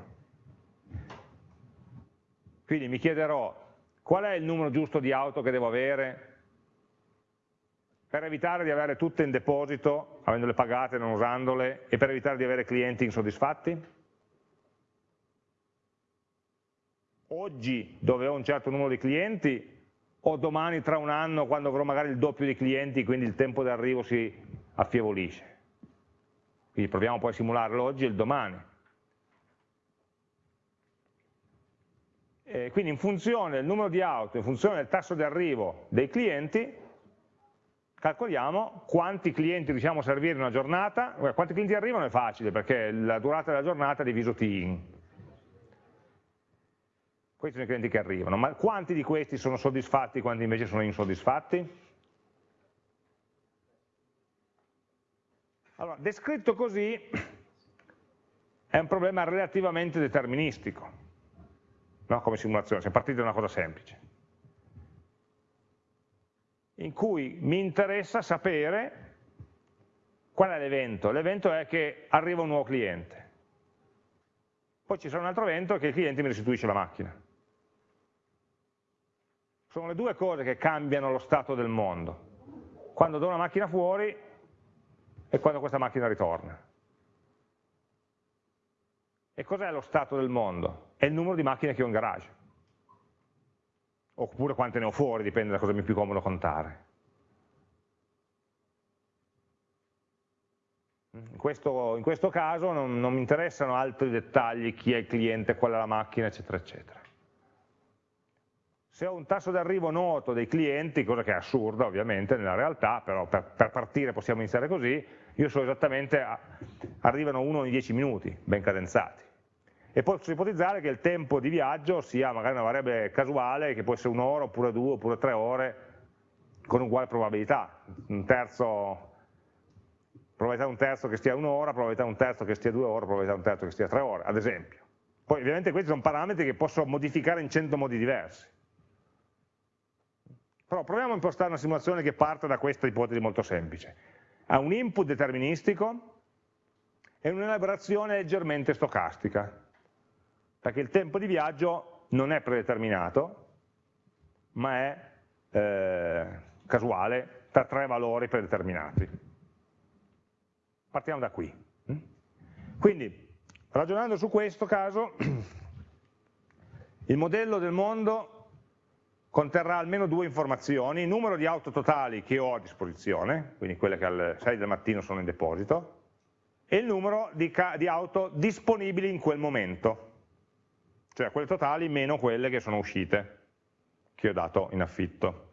Quindi mi chiederò qual è il numero giusto di auto che devo avere per evitare di avere tutte in deposito, avendole pagate, non usandole, e per evitare di avere clienti insoddisfatti? Oggi, dove ho un certo numero di clienti, o domani tra un anno, quando avrò magari il doppio di clienti, quindi il tempo di arrivo si affievolisce? Quindi proviamo poi a simularlo oggi e il domani. E quindi in funzione del numero di auto, in funzione del tasso di arrivo dei clienti, calcoliamo quanti clienti riusciamo a servire in una giornata, quanti clienti arrivano è facile perché la durata della giornata è diviso T in. Questi sono i clienti che arrivano, ma quanti di questi sono soddisfatti, quanti invece sono insoddisfatti? Allora, descritto così è un problema relativamente deterministico, no? come simulazione, siamo partiti da una cosa semplice, in cui mi interessa sapere qual è l'evento. L'evento è che arriva un nuovo cliente, poi ci sarà un altro evento che il cliente mi restituisce la macchina. Sono le due cose che cambiano lo stato del mondo. Quando do una macchina fuori e quando questa macchina ritorna. E cos'è lo stato del mondo? È il numero di macchine che ho in garage. Oppure quante ne ho fuori, dipende da cosa mi è più comodo contare. In questo, in questo caso non, non mi interessano altri dettagli, chi è il cliente, qual è la macchina, eccetera, eccetera se ho un tasso d'arrivo noto dei clienti, cosa che è assurda ovviamente nella realtà, però per, per partire possiamo iniziare così, io so esattamente, arrivano uno ogni 10 minuti, ben cadenzati. E posso ipotizzare che il tempo di viaggio sia magari una variabile casuale, che può essere un'ora, oppure due, oppure tre ore, con uguale probabilità. Un terzo, probabilità un terzo che stia un'ora, probabilità un terzo che stia due ore, probabilità un terzo che stia tre ore, ad esempio. Poi ovviamente questi sono parametri che posso modificare in 100 modi diversi. Però proviamo a impostare una simulazione che parte da questa ipotesi molto semplice. Ha un input deterministico e un'elaborazione leggermente stocastica, perché il tempo di viaggio non è predeterminato, ma è eh, casuale per tre valori predeterminati. Partiamo da qui. Quindi, ragionando su questo caso, il modello del mondo conterrà almeno due informazioni, il numero di auto totali che ho a disposizione, quindi quelle che alle 6 del mattino sono in deposito, e il numero di, di auto disponibili in quel momento, cioè quelle totali meno quelle che sono uscite, che ho dato in affitto.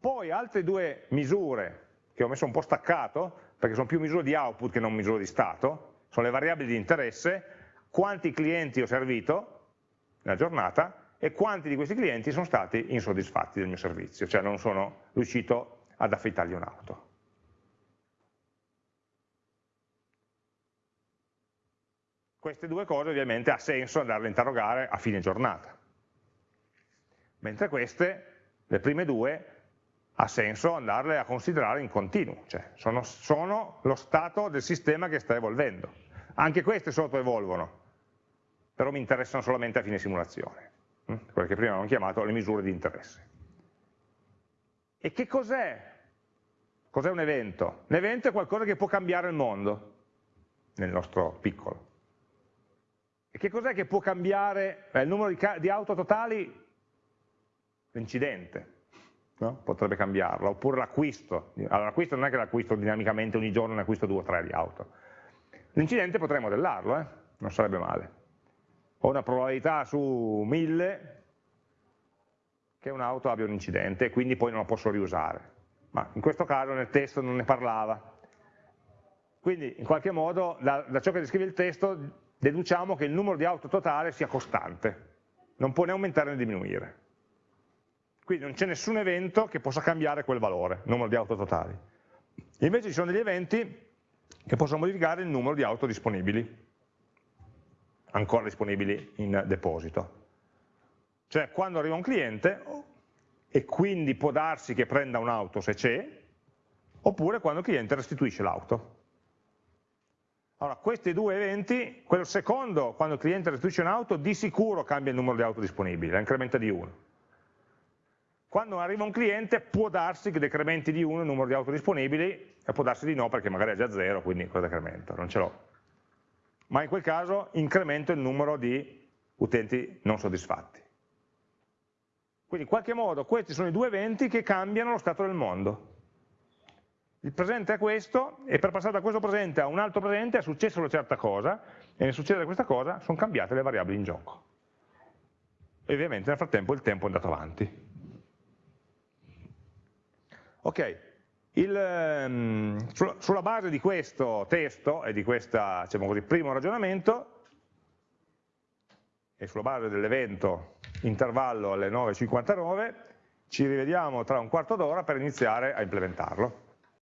Poi altre due misure che ho messo un po' staccato, perché sono più misure di output che non misure di stato, sono le variabili di interesse, quanti clienti ho servito nella giornata e quanti di questi clienti sono stati insoddisfatti del mio servizio, cioè non sono riuscito ad affittargli un'auto. Queste due cose ovviamente ha senso andarle a interrogare a fine giornata, mentre queste, le prime due, ha senso andarle a considerare in continuo, cioè sono, sono lo stato del sistema che sta evolvendo. Anche queste sottoevolvono, però mi interessano solamente a fine simulazione. Mm? quelle che prima abbiamo chiamato le misure di interesse. E che cos'è? Cos'è un evento? Un evento è qualcosa che può cambiare il mondo, nel nostro piccolo. E che cos'è che può cambiare eh, il numero di, di auto totali? L'incidente, no? potrebbe cambiarlo, oppure l'acquisto. Allora l'acquisto non è che l'acquisto dinamicamente ogni giorno ne acquisto due o tre di auto. L'incidente potrei modellarlo, eh? non sarebbe male ho una probabilità su 1000 che un'auto abbia un incidente e quindi poi non la posso riusare. Ma in questo caso nel testo non ne parlava. Quindi in qualche modo da, da ciò che descrive il testo deduciamo che il numero di auto totale sia costante, non può né aumentare né diminuire. Quindi non c'è nessun evento che possa cambiare quel valore, numero di auto totali. Invece ci sono degli eventi che possono modificare il numero di auto disponibili ancora disponibili in deposito. Cioè quando arriva un cliente e quindi può darsi che prenda un'auto se c'è, oppure quando il cliente restituisce l'auto. Allora, questi due eventi, quello secondo, quando il cliente restituisce un'auto, di sicuro cambia il numero di auto disponibili, la incrementa di 1. Quando arriva un cliente può darsi che decrementi di 1 il numero di auto disponibili e può darsi di no perché magari è già 0, quindi cosa decremento? Non ce l'ho ma in quel caso incremento il numero di utenti non soddisfatti. Quindi in qualche modo questi sono i due eventi che cambiano lo stato del mondo. Il presente è questo e per passare da questo presente a un altro presente è successa una certa cosa e nel succedere questa cosa sono cambiate le variabili in gioco. E ovviamente nel frattempo il tempo è andato avanti. Ok, il, um, sulla base di questo testo e di questo diciamo primo ragionamento e sulla base dell'evento intervallo alle 9.59 ci rivediamo tra un quarto d'ora per iniziare a implementarlo.